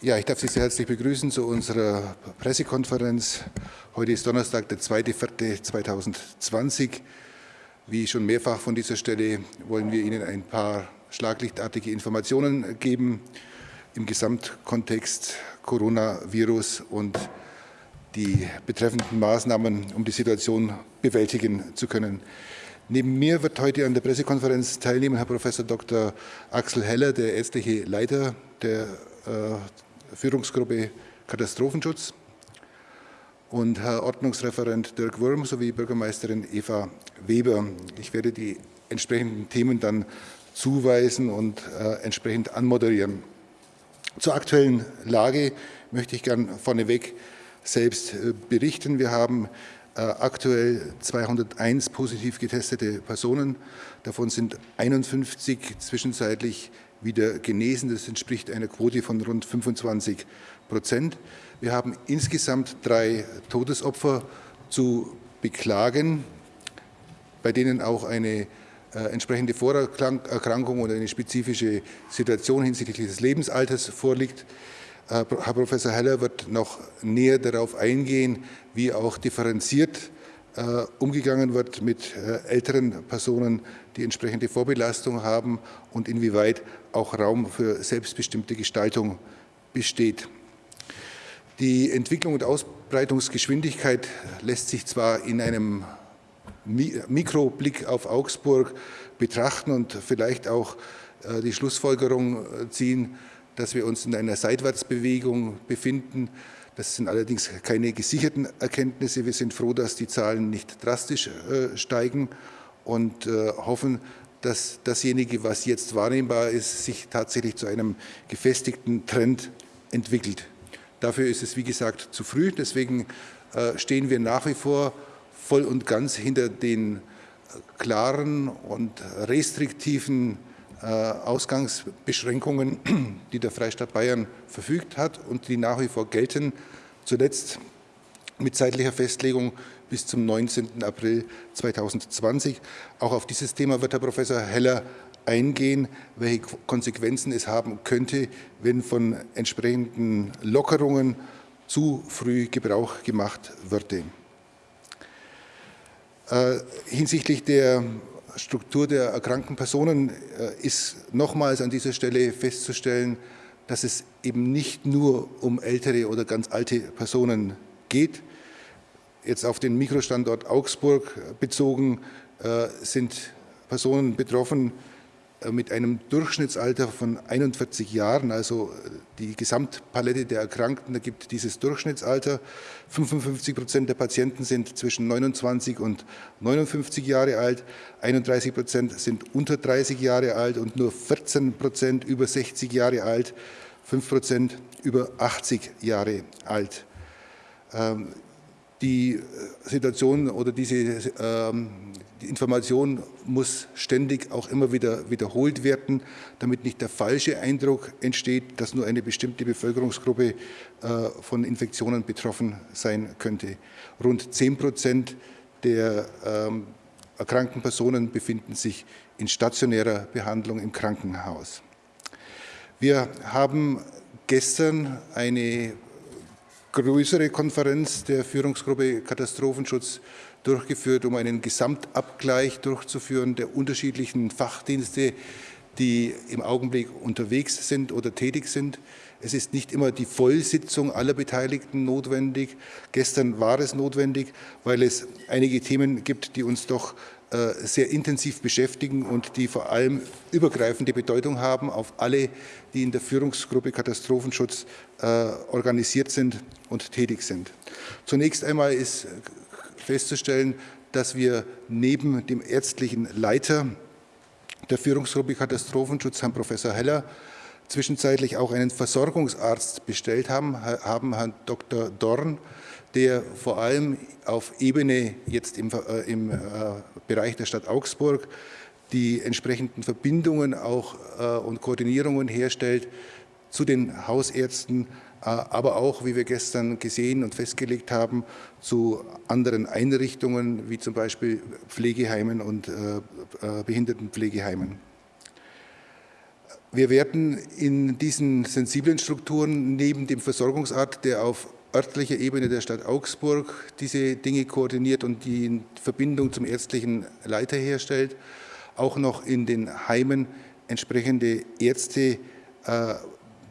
Ja, ich darf Sie sehr herzlich begrüßen zu unserer Pressekonferenz. Heute ist Donnerstag, der 2.4.2020. Wie schon mehrfach von dieser Stelle wollen wir Ihnen ein paar schlaglichtartige Informationen geben im Gesamtkontext Coronavirus und die betreffenden Maßnahmen, um die Situation bewältigen zu können. Neben mir wird heute an der Pressekonferenz teilnehmen Herr Prof. Dr. Axel Heller, der ärztliche Leiter der äh, Führungsgruppe Katastrophenschutz und Herr Ordnungsreferent Dirk Wurm sowie Bürgermeisterin Eva Weber. Ich werde die entsprechenden Themen dann zuweisen und äh, entsprechend anmoderieren. Zur aktuellen Lage möchte ich gern vorneweg selbst äh, berichten. Wir haben aktuell 201 positiv getestete Personen. Davon sind 51 zwischenzeitlich wieder genesen. Das entspricht einer Quote von rund 25 Prozent. Wir haben insgesamt drei Todesopfer zu beklagen, bei denen auch eine äh, entsprechende Vorerkrankung oder eine spezifische Situation hinsichtlich des Lebensalters vorliegt. Herr Professor Heller wird noch näher darauf eingehen, wie auch differenziert äh, umgegangen wird mit äh, älteren Personen, die entsprechende Vorbelastung haben und inwieweit auch Raum für selbstbestimmte Gestaltung besteht. Die Entwicklung und Ausbreitungsgeschwindigkeit lässt sich zwar in einem Mikroblick auf Augsburg betrachten und vielleicht auch äh, die Schlussfolgerung ziehen, dass wir uns in einer Seitwärtsbewegung befinden, das sind allerdings keine gesicherten Erkenntnisse. Wir sind froh, dass die Zahlen nicht drastisch äh, steigen und äh, hoffen, dass dasjenige, was jetzt wahrnehmbar ist, sich tatsächlich zu einem gefestigten Trend entwickelt. Dafür ist es, wie gesagt, zu früh. Deswegen äh, stehen wir nach wie vor voll und ganz hinter den klaren und restriktiven Ausgangsbeschränkungen, die der Freistaat Bayern verfügt hat und die nach wie vor gelten, zuletzt mit zeitlicher Festlegung bis zum 19. April 2020. Auch auf dieses Thema wird Herr Professor Heller eingehen, welche Konsequenzen es haben könnte, wenn von entsprechenden Lockerungen zu früh Gebrauch gemacht würde. Äh, hinsichtlich der Struktur der erkrankten Personen äh, ist nochmals an dieser Stelle festzustellen, dass es eben nicht nur um ältere oder ganz alte Personen geht. Jetzt auf den Mikrostandort Augsburg bezogen äh, sind Personen betroffen, mit einem Durchschnittsalter von 41 Jahren, also äh, die Gesamtpalette der Erkrankten, da gibt dieses Durchschnittsalter. 55 Prozent der Patienten sind zwischen 29 und 59 Jahre alt, 31 Prozent sind unter 30 Jahre alt und nur 14 Prozent über 60 Jahre alt, 5 Prozent über 80 Jahre alt. Die Situation oder diese ähm, die Information muss ständig auch immer wieder wiederholt werden, damit nicht der falsche Eindruck entsteht, dass nur eine bestimmte Bevölkerungsgruppe äh, von Infektionen betroffen sein könnte. Rund 10 Prozent der ähm, erkrankten Personen befinden sich in stationärer Behandlung im Krankenhaus. Wir haben gestern eine größere Konferenz der Führungsgruppe Katastrophenschutz durchgeführt, um einen Gesamtabgleich durchzuführen der unterschiedlichen Fachdienste, die im Augenblick unterwegs sind oder tätig sind. Es ist nicht immer die Vollsitzung aller Beteiligten notwendig. Gestern war es notwendig, weil es einige Themen gibt, die uns doch sehr intensiv beschäftigen und die vor allem übergreifende Bedeutung haben auf alle, die in der Führungsgruppe Katastrophenschutz äh, organisiert sind und tätig sind. Zunächst einmal ist festzustellen, dass wir neben dem ärztlichen Leiter der Führungsgruppe Katastrophenschutz, Herrn Professor Heller, zwischenzeitlich auch einen Versorgungsarzt bestellt haben, haben Herrn Dr. Dorn, der vor allem auf Ebene jetzt im, äh, im äh, Bereich der Stadt Augsburg die entsprechenden Verbindungen auch äh, und Koordinierungen herstellt zu den Hausärzten, äh, aber auch, wie wir gestern gesehen und festgelegt haben, zu anderen Einrichtungen, wie zum Beispiel Pflegeheimen und äh, äh, Behindertenpflegeheimen. Wir werden in diesen sensiblen Strukturen neben dem Versorgungsart, der auf örtlicher Ebene der Stadt Augsburg diese Dinge koordiniert und die Verbindung zum ärztlichen Leiter herstellt, auch noch in den Heimen entsprechende Ärzte äh,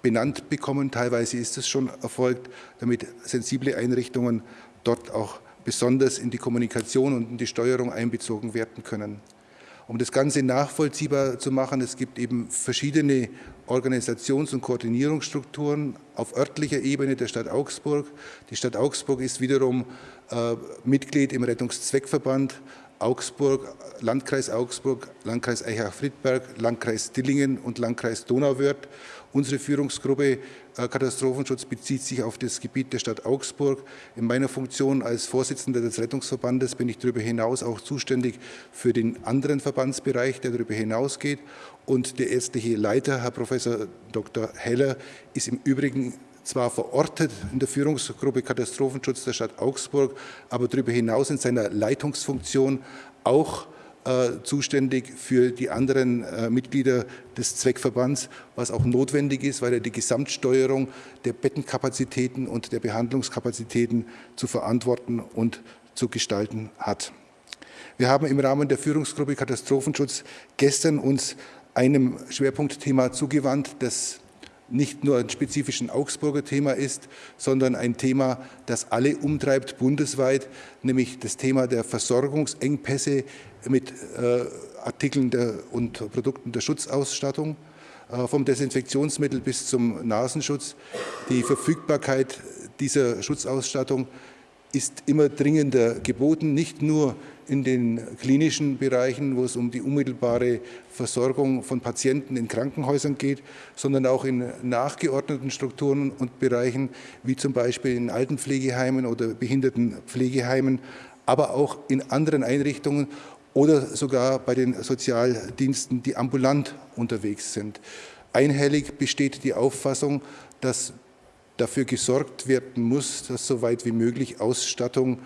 benannt bekommen. Teilweise ist es schon erfolgt, damit sensible Einrichtungen dort auch besonders in die Kommunikation und in die Steuerung einbezogen werden können. Um das Ganze nachvollziehbar zu machen, es gibt eben verschiedene Organisations- und Koordinierungsstrukturen auf örtlicher Ebene der Stadt Augsburg. Die Stadt Augsburg ist wiederum äh, Mitglied im Rettungszweckverband Augsburg, Landkreis Augsburg, Landkreis Eichach-Friedberg, Landkreis Dillingen und Landkreis Donauwörth. Unsere Führungsgruppe äh, Katastrophenschutz bezieht sich auf das Gebiet der Stadt Augsburg. In meiner Funktion als Vorsitzender des Rettungsverbandes bin ich darüber hinaus auch zuständig für den anderen Verbandsbereich, der darüber hinausgeht. Und der ärztliche Leiter, Herr Professor Dr. Heller, ist im Übrigen zwar verortet in der Führungsgruppe Katastrophenschutz der Stadt Augsburg, aber darüber hinaus in seiner Leitungsfunktion auch äh, zuständig für die anderen äh, Mitglieder des Zweckverbands, was auch notwendig ist, weil er die Gesamtsteuerung der Bettenkapazitäten und der Behandlungskapazitäten zu verantworten und zu gestalten hat. Wir haben im Rahmen der Führungsgruppe Katastrophenschutz gestern uns einem Schwerpunktthema zugewandt, das nicht nur ein spezifischen Augsburger Thema ist, sondern ein Thema, das alle umtreibt bundesweit, nämlich das Thema der Versorgungsengpässe mit äh, Artikeln der, und Produkten der Schutzausstattung, äh, vom Desinfektionsmittel bis zum Nasenschutz. Die Verfügbarkeit dieser Schutzausstattung ist immer dringender geboten, nicht nur in den klinischen Bereichen, wo es um die unmittelbare Versorgung von Patienten in Krankenhäusern geht, sondern auch in nachgeordneten Strukturen und Bereichen, wie zum Beispiel in Altenpflegeheimen oder Behindertenpflegeheimen, aber auch in anderen Einrichtungen oder sogar bei den Sozialdiensten, die ambulant unterwegs sind. Einhellig besteht die Auffassung, dass dafür gesorgt werden muss, dass so weit wie möglich Ausstattung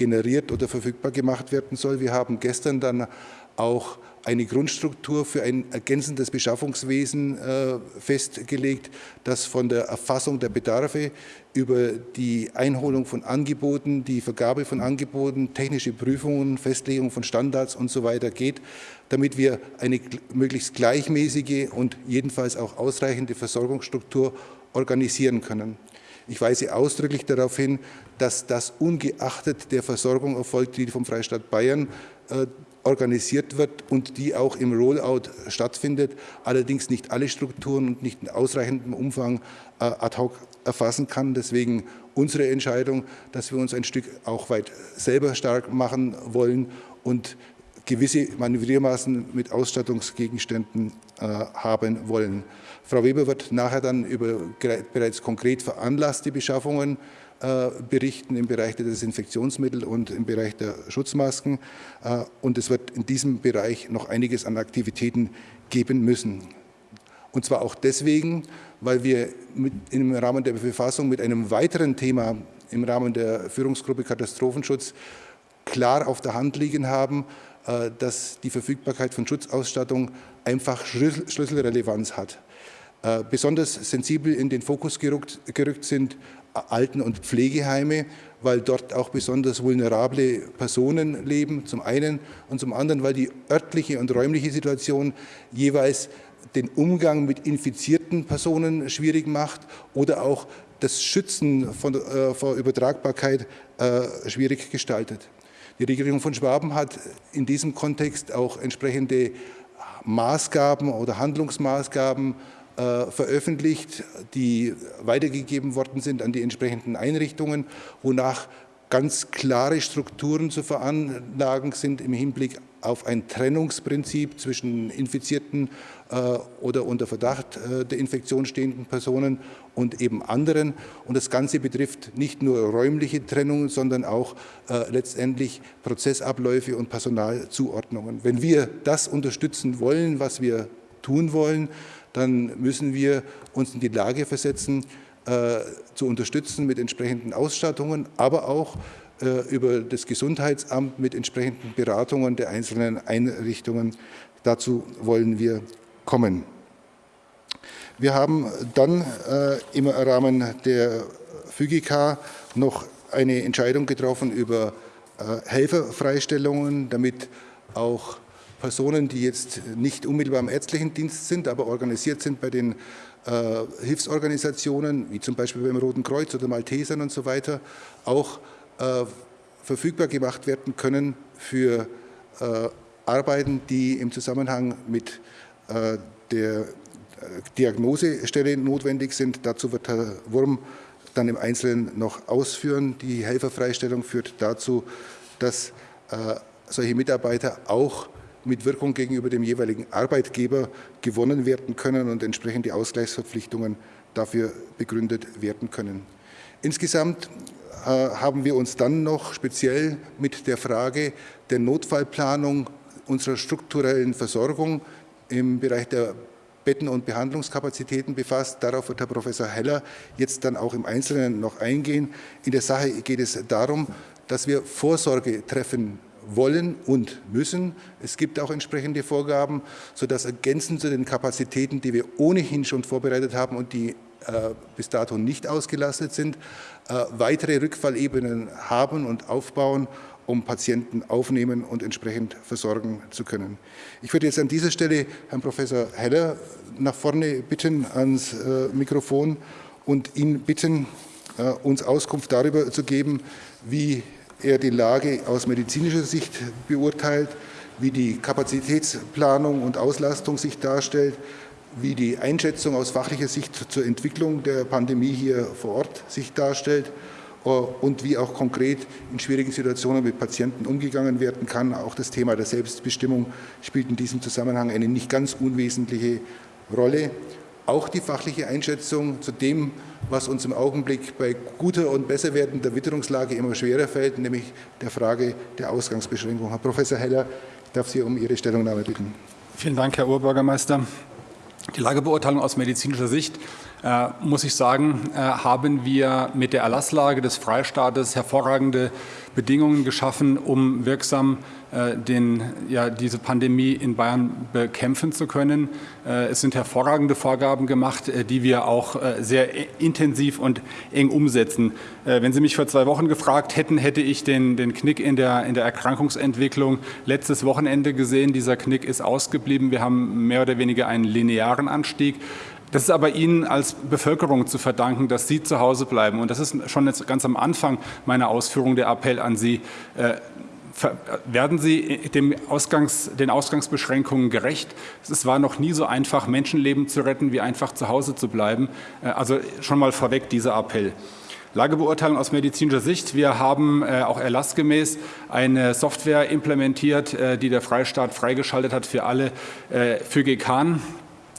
generiert oder verfügbar gemacht werden soll. Wir haben gestern dann auch eine Grundstruktur für ein ergänzendes Beschaffungswesen äh, festgelegt, das von der Erfassung der Bedarfe über die Einholung von Angeboten, die Vergabe von Angeboten, technische Prüfungen, Festlegung von Standards und so weiter geht, damit wir eine möglichst gleichmäßige und jedenfalls auch ausreichende Versorgungsstruktur organisieren können. Ich weise ausdrücklich darauf hin, dass das ungeachtet der Versorgung erfolgt, die vom Freistaat Bayern äh, organisiert wird und die auch im Rollout stattfindet, allerdings nicht alle Strukturen und nicht in ausreichendem Umfang äh, ad hoc erfassen kann. Deswegen unsere Entscheidung, dass wir uns ein Stück auch weit selber stark machen wollen und gewisse Manövriermaßen mit Ausstattungsgegenständen äh, haben wollen. Frau Weber wird nachher dann über bereits konkret veranlasste Beschaffungen äh, berichten im Bereich der Desinfektionsmittel und im Bereich der Schutzmasken. Äh, und es wird in diesem Bereich noch einiges an Aktivitäten geben müssen. Und zwar auch deswegen, weil wir im Rahmen der Befassung mit einem weiteren Thema im Rahmen der Führungsgruppe Katastrophenschutz klar auf der Hand liegen haben, äh, dass die Verfügbarkeit von Schutzausstattung einfach Schlüsselrelevanz hat. Äh, besonders sensibel in den Fokus gerückt, gerückt sind Alten- und Pflegeheime, weil dort auch besonders vulnerable Personen leben, zum einen, und zum anderen, weil die örtliche und räumliche Situation jeweils den Umgang mit infizierten Personen schwierig macht oder auch das Schützen von, äh, vor Übertragbarkeit äh, schwierig gestaltet. Die Regierung von Schwaben hat in diesem Kontext auch entsprechende Maßgaben oder Handlungsmaßgaben äh, veröffentlicht, die weitergegeben worden sind an die entsprechenden Einrichtungen, wonach ganz klare Strukturen zu veranlagen sind im Hinblick auf ein Trennungsprinzip zwischen infizierten äh, oder unter Verdacht äh, der Infektion stehenden Personen und eben anderen. Und das Ganze betrifft nicht nur räumliche Trennung, sondern auch äh, letztendlich Prozessabläufe und Personalzuordnungen. Wenn wir das unterstützen wollen, was wir tun wollen, dann müssen wir uns in die Lage versetzen, äh, zu unterstützen mit entsprechenden Ausstattungen, aber auch äh, über das Gesundheitsamt mit entsprechenden Beratungen der einzelnen Einrichtungen. Dazu wollen wir kommen. Wir haben dann äh, im Rahmen der FÜGK noch eine Entscheidung getroffen über äh, Helferfreistellungen, damit auch Personen, die jetzt nicht unmittelbar im ärztlichen Dienst sind, aber organisiert sind bei den äh, Hilfsorganisationen, wie zum Beispiel beim Roten Kreuz oder Maltesern und so weiter, auch äh, verfügbar gemacht werden können für äh, Arbeiten, die im Zusammenhang mit äh, der Diagnosestelle notwendig sind. Dazu wird Herr Wurm dann im Einzelnen noch ausführen. Die Helferfreistellung führt dazu, dass äh, solche Mitarbeiter auch mit Wirkung gegenüber dem jeweiligen Arbeitgeber gewonnen werden können und entsprechend die Ausgleichsverpflichtungen dafür begründet werden können. Insgesamt äh, haben wir uns dann noch speziell mit der Frage der Notfallplanung unserer strukturellen Versorgung im Bereich der Betten- und Behandlungskapazitäten befasst. Darauf wird Herr Professor Heller jetzt dann auch im Einzelnen noch eingehen. In der Sache geht es darum, dass wir Vorsorge treffen wollen und müssen. Es gibt auch entsprechende Vorgaben, sodass ergänzend zu den Kapazitäten, die wir ohnehin schon vorbereitet haben und die äh, bis dato nicht ausgelastet sind, äh, weitere Rückfallebenen haben und aufbauen, um Patienten aufnehmen und entsprechend versorgen zu können. Ich würde jetzt an dieser Stelle Herrn Professor Heller nach vorne bitten ans äh, Mikrofon und ihn bitten, uns Auskunft darüber zu geben, wie er die Lage aus medizinischer Sicht beurteilt, wie die Kapazitätsplanung und Auslastung sich darstellt, wie die Einschätzung aus fachlicher Sicht zur Entwicklung der Pandemie hier vor Ort sich darstellt äh, und wie auch konkret in schwierigen Situationen mit Patienten umgegangen werden kann. Auch das Thema der Selbstbestimmung spielt in diesem Zusammenhang eine nicht ganz unwesentliche Rolle. Auch die fachliche Einschätzung zu dem, was uns im Augenblick bei guter und besser werdender Witterungslage immer schwerer fällt, nämlich der Frage der Ausgangsbeschränkung. Herr Professor Heller, ich darf Sie um Ihre Stellungnahme bitten. Vielen Dank, Herr Oberbürgermeister. Die Lagebeurteilung aus medizinischer Sicht äh, muss ich sagen, äh, haben wir mit der Erlasslage des Freistaates hervorragende Bedingungen geschaffen, um wirksam äh, den, ja, diese Pandemie in Bayern bekämpfen zu können. Äh, es sind hervorragende Vorgaben gemacht, äh, die wir auch sehr intensiv und eng umsetzen. Wenn Sie mich vor zwei Wochen gefragt hätten, hätte ich den, den Knick in der, in der Erkrankungsentwicklung letztes Wochenende gesehen. Dieser Knick ist ausgeblieben. Wir haben mehr oder weniger einen linearen Anstieg. Das ist aber Ihnen als Bevölkerung zu verdanken, dass Sie zu Hause bleiben. Und das ist schon jetzt ganz am Anfang meiner Ausführung der Appell an Sie. Werden Sie dem Ausgangs, den Ausgangsbeschränkungen gerecht? Es war noch nie so einfach, Menschenleben zu retten, wie einfach zu Hause zu bleiben. Äh, also schon mal vorweg dieser Appell. Lagebeurteilung aus medizinischer Sicht. Wir haben äh, auch erlassgemäß eine Software implementiert, äh, die der Freistaat freigeschaltet hat für alle äh, für GKAN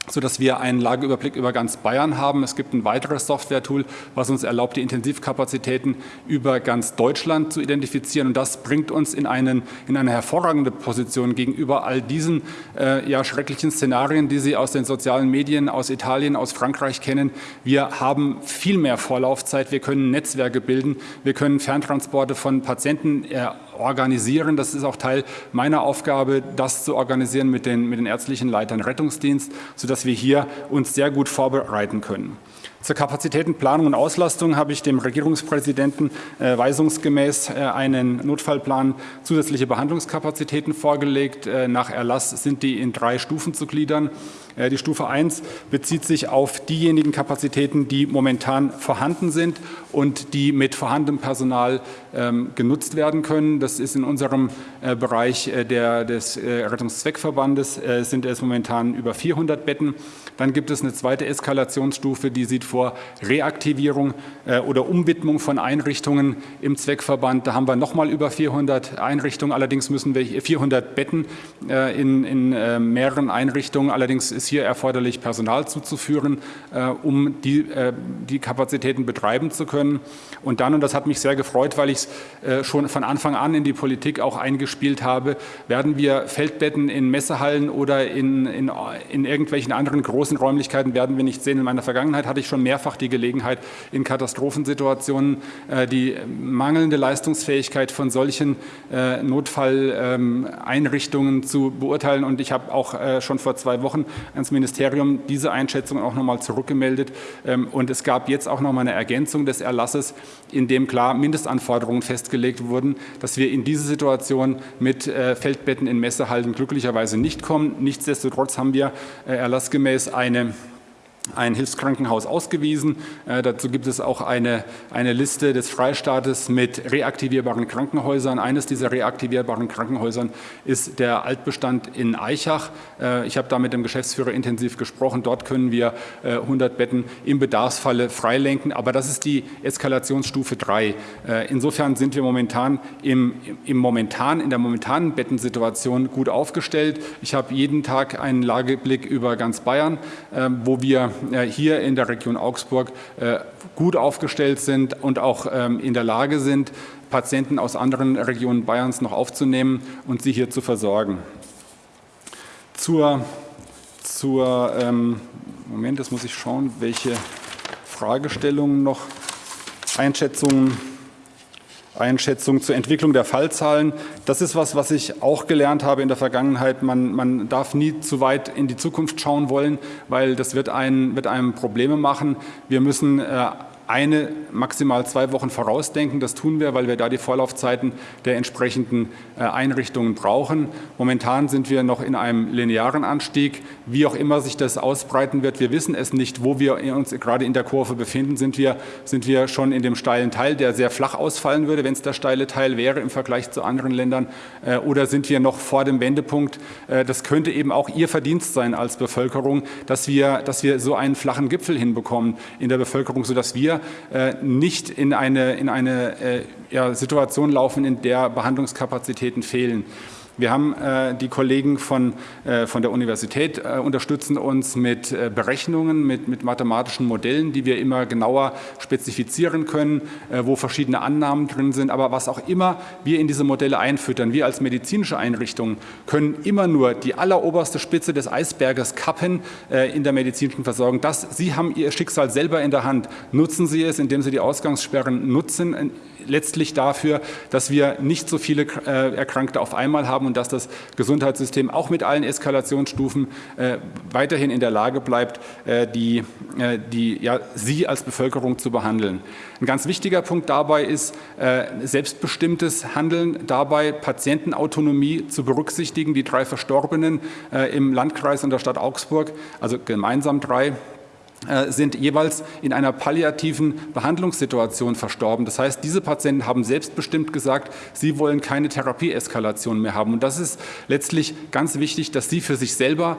sodass wir einen Lageüberblick über ganz Bayern haben. Es gibt ein weiteres Software-Tool, was uns erlaubt, die Intensivkapazitäten über ganz Deutschland zu identifizieren. Und das bringt uns in, einen, in eine hervorragende Position gegenüber all diesen äh, ja, schrecklichen Szenarien, die Sie aus den sozialen Medien, aus Italien, aus Frankreich kennen. Wir haben viel mehr Vorlaufzeit. Wir können Netzwerke bilden. Wir können Ferntransporte von Patienten äh, organisieren. Das ist auch Teil meiner Aufgabe, das zu organisieren mit den, mit den ärztlichen Leitern Rettungsdienst, sodass wir hier uns sehr gut vorbereiten können. Zur Kapazitätenplanung und Auslastung habe ich dem Regierungspräsidenten äh, weisungsgemäß äh, einen Notfallplan zusätzliche Behandlungskapazitäten vorgelegt. Äh, nach Erlass sind die in drei Stufen zu gliedern. Äh, die Stufe 1 bezieht sich auf diejenigen Kapazitäten, die momentan vorhanden sind und die mit vorhandenem Personal ähm, genutzt werden können. Das ist in unserem äh, Bereich äh, der, des Rettungszweckverbandes, sind es momentan über 400 Betten. Dann gibt es eine zweite Eskalationsstufe, die sieht vor Reaktivierung oder Umwidmung von Einrichtungen im Zweckverband. Da haben wir nochmal über 400 Einrichtungen. Allerdings müssen wir 400 Betten in, in mehreren Einrichtungen. Allerdings ist hier erforderlich, Personal zuzuführen, äh, um die, äh, die Kapazitäten betreiben zu können. Und dann, und das hat mich sehr gefreut, weil ich es äh, schon von Anfang an in die Politik auch eingespielt habe, werden wir Feldbetten in Messehallen oder in, in, in irgendwelchen anderen großen Räumlichkeiten werden wir nicht sehen. In meiner Vergangenheit hatte ich schon mehrfach die Gelegenheit, in Katastrophensituationen äh, die mangelnde Leistungsfähigkeit von solchen äh, Notfalleinrichtungen zu beurteilen. Und ich habe auch äh, schon vor zwei Wochen ans Ministerium diese Einschätzung auch noch mal zurückgemeldet. Ähm, und es gab jetzt auch noch mal eine Ergänzung des Erlasses, in dem klar Mindestanforderungen festgelegt wurden, dass wir in diese Situation mit Feldbetten in Messehallen glücklicherweise nicht kommen. Nichtsdestotrotz haben wir erlassgemäß eine ein Hilfskrankenhaus ausgewiesen. Äh, dazu gibt es auch eine, eine Liste des Freistaates mit reaktivierbaren Krankenhäusern. Eines dieser reaktivierbaren Krankenhäusern ist der Altbestand in Eichach. Äh, ich habe da mit dem Geschäftsführer intensiv gesprochen. Dort können wir äh, 100 Betten im Bedarfsfalle freilenken. Aber das ist die Eskalationsstufe 3. Äh, insofern sind wir momentan im, im momentan, in der momentanen Bettensituation gut aufgestellt. Ich habe jeden Tag einen Lageblick über ganz Bayern, äh, wo wir äh, hier in der Region Augsburg äh, gut aufgestellt sind und auch ähm, in der Lage sind, Patienten aus anderen Regionen Bayerns noch aufzunehmen und sie hier zu versorgen. Zur, zur ähm, Moment, das muss ich schauen, welche Fragestellungen noch, Einschätzungen Einschätzung zur Entwicklung der Fallzahlen. Das ist was, was ich auch gelernt habe in der Vergangenheit. Man, man darf nie zu weit in die Zukunft schauen wollen, weil das wird, ein, wird einem Probleme machen. Wir müssen äh, eine, maximal zwei Wochen vorausdenken. Das tun wir, weil wir da die Vorlaufzeiten der entsprechenden äh, Einrichtungen brauchen. Momentan sind wir noch in einem linearen Anstieg. Wie auch immer sich das ausbreiten wird, wir wissen es nicht, wo wir uns gerade in der Kurve befinden. Sind wir, sind wir schon in dem steilen Teil, der sehr flach ausfallen würde, wenn es der steile Teil wäre im Vergleich zu anderen Ländern? Äh, oder sind wir noch vor dem Wendepunkt? Äh, das könnte eben auch Ihr Verdienst sein als Bevölkerung, dass wir, dass wir so einen flachen Gipfel hinbekommen in der Bevölkerung, sodass wir äh, nicht in eine, in eine äh, ja, Situation laufen, in der Behandlungskapazitäten fehlen. Wir haben äh, die Kollegen von, äh, von der Universität äh, unterstützen uns mit Berechnungen, mit, mit mathematischen Modellen, die wir immer genauer spezifizieren können, wo verschiedene Annahmen drin sind. Aber was auch immer wir in diese Modelle einfüttern, wir als medizinische Einrichtungen können immer nur die alleroberste Spitze des Eisberges kappen in der medizinischen Versorgung. Das, Sie haben Ihr Schicksal selber in der Hand. Nutzen Sie es, indem Sie die Ausgangssperren nutzen, letztlich dafür, dass wir nicht so viele Erkrankte auf einmal haben und dass das Gesundheitssystem auch mit allen Eskalationsstufen äh, weiterhin in der Lage bleibt, äh, die, die, ja, Sie als Bevölkerung zu behandeln. Ein ganz wichtiger Punkt dabei ist selbstbestimmtes Handeln, dabei Patientenautonomie zu berücksichtigen. Die drei Verstorbenen im Landkreis und der Stadt Augsburg, also gemeinsam drei, äh, sind jeweils in einer palliativen Behandlungssituation verstorben. Das heißt, diese Patienten haben selbstbestimmt gesagt, sie wollen keine Therapieeskalation mehr haben. Und das ist letztlich ganz wichtig, dass sie für sich selber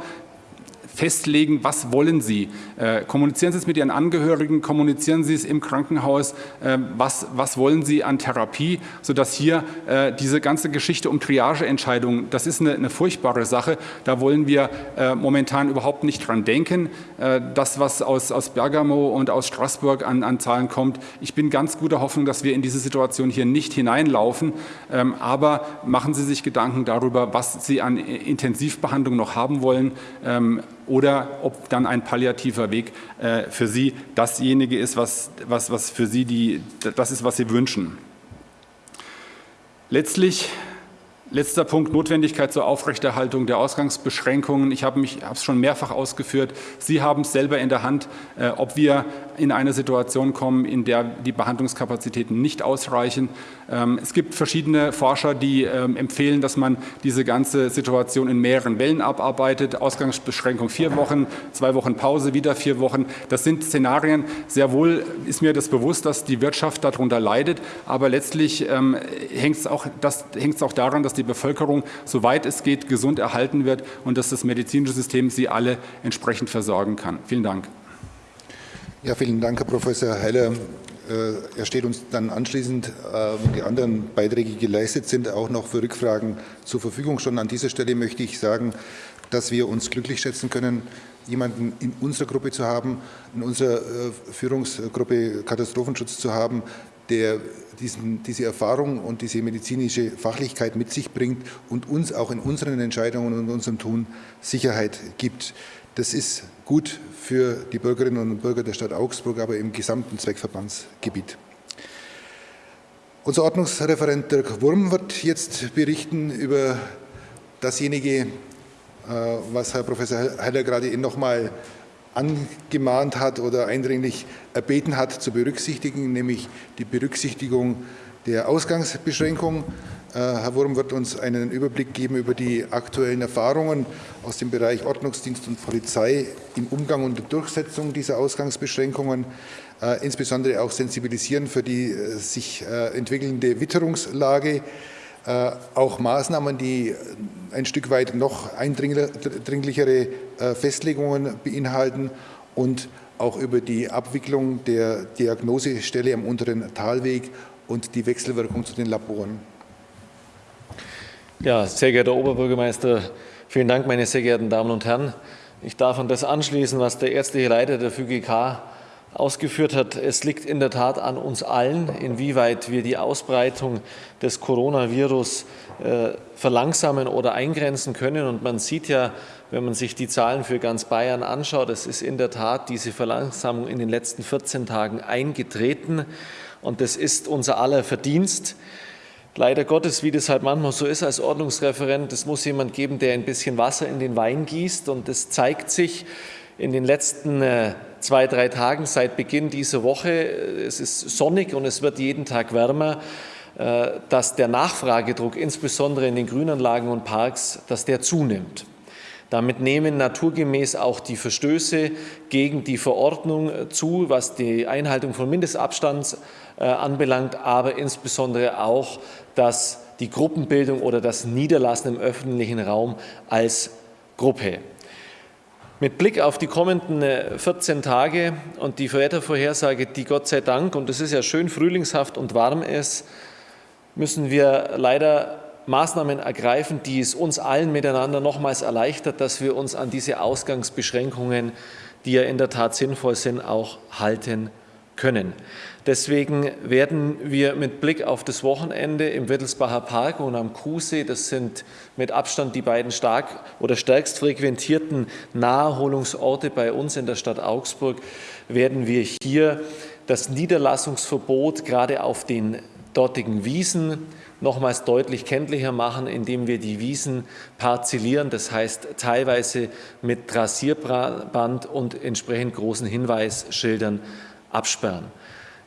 festlegen, was wollen Sie. Äh, kommunizieren Sie es mit Ihren Angehörigen, kommunizieren Sie es im Krankenhaus, äh, was, was wollen Sie an Therapie, sodass hier äh, diese ganze Geschichte um Triageentscheidungen, das ist eine, eine furchtbare Sache, da wollen wir äh, momentan überhaupt nicht dran denken. Äh, das, was aus, aus Bergamo und aus Straßburg an, an Zahlen kommt, ich bin ganz guter Hoffnung, dass wir in diese Situation hier nicht hineinlaufen, ähm, aber machen Sie sich Gedanken darüber, was Sie an Intensivbehandlung noch haben wollen. Ähm, oder ob dann ein palliativer Weg äh, für Sie dasjenige ist, was, was, was für Sie die, das ist, was Sie wünschen. Letztlich Letzter Punkt, Notwendigkeit zur Aufrechterhaltung der Ausgangsbeschränkungen. Ich habe es schon mehrfach ausgeführt. Sie haben es selber in der Hand, äh, ob wir in eine Situation kommen, in der die Behandlungskapazitäten nicht ausreichen. Ähm, es gibt verschiedene Forscher, die ähm, empfehlen, dass man diese ganze Situation in mehreren Wellen abarbeitet. Ausgangsbeschränkung vier Wochen, zwei Wochen Pause, wieder vier Wochen. Das sind Szenarien. Sehr wohl ist mir das bewusst, dass die Wirtschaft darunter leidet. Aber letztlich ähm, hängt es auch, auch daran, dass die Bevölkerung, soweit es geht, gesund erhalten wird und dass das medizinische System sie alle entsprechend versorgen kann. Vielen Dank. Ja, vielen Dank, Herr Professor Heller. Äh, er steht uns dann anschließend, wenn die anderen Beiträge geleistet sind, auch noch für Rückfragen zur Verfügung. Schon an dieser Stelle möchte ich sagen, dass wir uns glücklich schätzen können, jemanden in unserer Gruppe zu haben, in unserer äh, Führungsgruppe Katastrophenschutz zu haben, der diesen, diese Erfahrung und diese medizinische Fachlichkeit mit sich bringt und uns auch in unseren Entscheidungen und unserem Tun Sicherheit gibt. Das ist gut für die Bürgerinnen und Bürger der Stadt Augsburg, aber im gesamten Zweckverbandsgebiet. Unser Ordnungsreferent Dirk Wurm wird jetzt berichten über dasjenige, äh, was Herr Professor Heller gerade noch einmal angemahnt hat oder eindringlich erbeten hat zu berücksichtigen, nämlich die Berücksichtigung der Ausgangsbeschränkung. Äh, Herr Wurm wird uns einen Überblick geben über die aktuellen Erfahrungen aus dem Bereich Ordnungsdienst und Polizei im Umgang und der Durchsetzung dieser Ausgangsbeschränkungen, äh, insbesondere auch sensibilisieren für die äh, sich entwickelnde Witterungslage, auch Maßnahmen, die ein Stück weit noch eindringlichere Festlegungen beinhalten und auch über die Abwicklung der Diagnosestelle am unteren Talweg und die Wechselwirkung zu den Laboren. Ja, sehr geehrter Oberbürgermeister, vielen Dank, meine sehr geehrten Damen und Herren. Ich darf an das anschließen, was der ärztliche Leiter der FÜGK ausgeführt hat. Es liegt in der Tat an uns allen, inwieweit wir die Ausbreitung des Coronavirus äh, verlangsamen oder eingrenzen können. Und man sieht ja, wenn man sich die Zahlen für ganz Bayern anschaut, es ist in der Tat diese Verlangsamung in den letzten 14 Tagen eingetreten. Und das ist unser aller Verdienst. Leider Gottes, wie das halt manchmal so ist als Ordnungsreferent, es muss jemand geben, der ein bisschen Wasser in den Wein gießt. Und das zeigt sich in den letzten äh, zwei, drei Tagen seit Beginn dieser Woche. Es ist sonnig und es wird jeden Tag wärmer äh, dass der Nachfragedruck, insbesondere in den Grünanlagen und Parks, dass der zunimmt. Damit nehmen naturgemäß auch die Verstöße gegen die Verordnung zu, was die Einhaltung von Mindestabstands anbelangt, aber insbesondere auch, dass die Gruppenbildung oder das Niederlassen im öffentlichen Raum als Gruppe. Mit Blick auf die kommenden 14 äh, Tage und die Wettervorhersage, die Gott sei Dank, und es ist ja schön frühlingshaft und warm ist, müssen wir leider Maßnahmen ergreifen, die es uns allen miteinander nochmals erleichtert, dass wir uns an diese Ausgangsbeschränkungen, die ja in der Tat sinnvoll sind, auch halten können. Deswegen werden wir mit Blick auf das Wochenende im Wittelsbacher Park und am Kuhsee, das sind mit Abstand die beiden stark oder stärkst frequentierten Naherholungsorte bei uns in der Stadt Augsburg, werden wir hier das Niederlassungsverbot gerade auf den dortigen Wiesen nochmals deutlich kenntlicher machen, indem wir die Wiesen parzellieren, das heißt teilweise mit Trassierband und entsprechend großen Hinweisschildern absperren.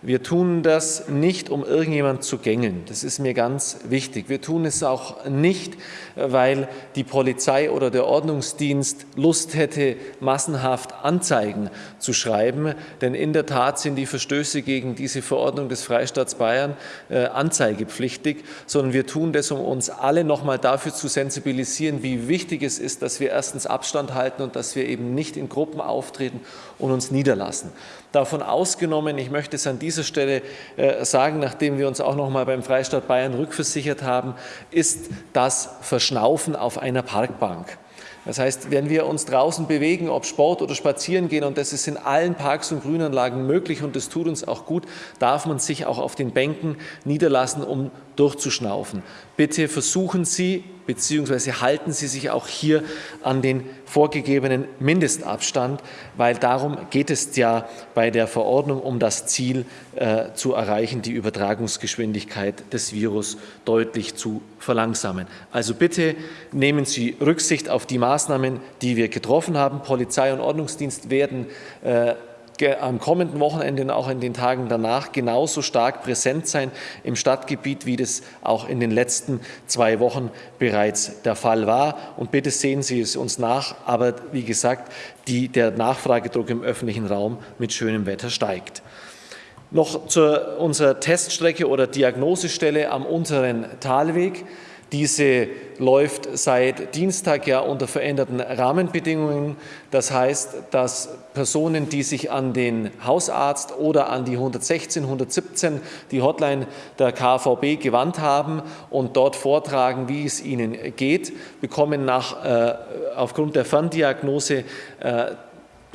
Wir tun das nicht, um irgendjemand zu gängeln. Das ist mir ganz wichtig. Wir tun es auch nicht, weil die Polizei oder der Ordnungsdienst Lust hätte, massenhaft Anzeigen zu schreiben. Denn in der Tat sind die Verstöße gegen diese Verordnung des Freistaats Bayern äh, anzeigepflichtig, sondern wir tun das, um uns alle noch mal dafür zu sensibilisieren, wie wichtig es ist, dass wir erstens Abstand halten und dass wir eben nicht in Gruppen auftreten und uns niederlassen davon ausgenommen. Ich möchte es an dieser Stelle äh, sagen, nachdem wir uns auch noch mal beim Freistaat Bayern rückversichert haben, ist das Verschnaufen auf einer Parkbank. Das heißt, wenn wir uns draußen bewegen, ob Sport oder spazieren gehen, und das ist in allen Parks und Grünanlagen möglich und das tut uns auch gut, darf man sich auch auf den Bänken niederlassen, um durchzuschnaufen. Bitte versuchen Sie bzw. halten Sie sich auch hier an den vorgegebenen Mindestabstand, weil darum geht es ja bei der Verordnung, um das Ziel äh, zu erreichen, die Übertragungsgeschwindigkeit des Virus deutlich zu verlangsamen. Also bitte nehmen Sie Rücksicht auf die Maßnahmen, die wir getroffen haben. Polizei und Ordnungsdienst werden äh, am kommenden Wochenende und auch in den Tagen danach genauso stark präsent sein im Stadtgebiet, wie das auch in den letzten zwei Wochen bereits der Fall war. Und bitte sehen Sie es uns nach. Aber wie gesagt, die, der Nachfragedruck im öffentlichen Raum mit schönem Wetter steigt. Noch zu unserer Teststrecke oder Diagnosestelle am unteren Talweg. Diese läuft seit Dienstag ja unter veränderten Rahmenbedingungen. Das heißt, dass Personen, die sich an den Hausarzt oder an die 116, 117, die Hotline der KVB gewandt haben und dort vortragen, wie es ihnen geht, bekommen nach, äh, aufgrund der Ferndiagnose äh,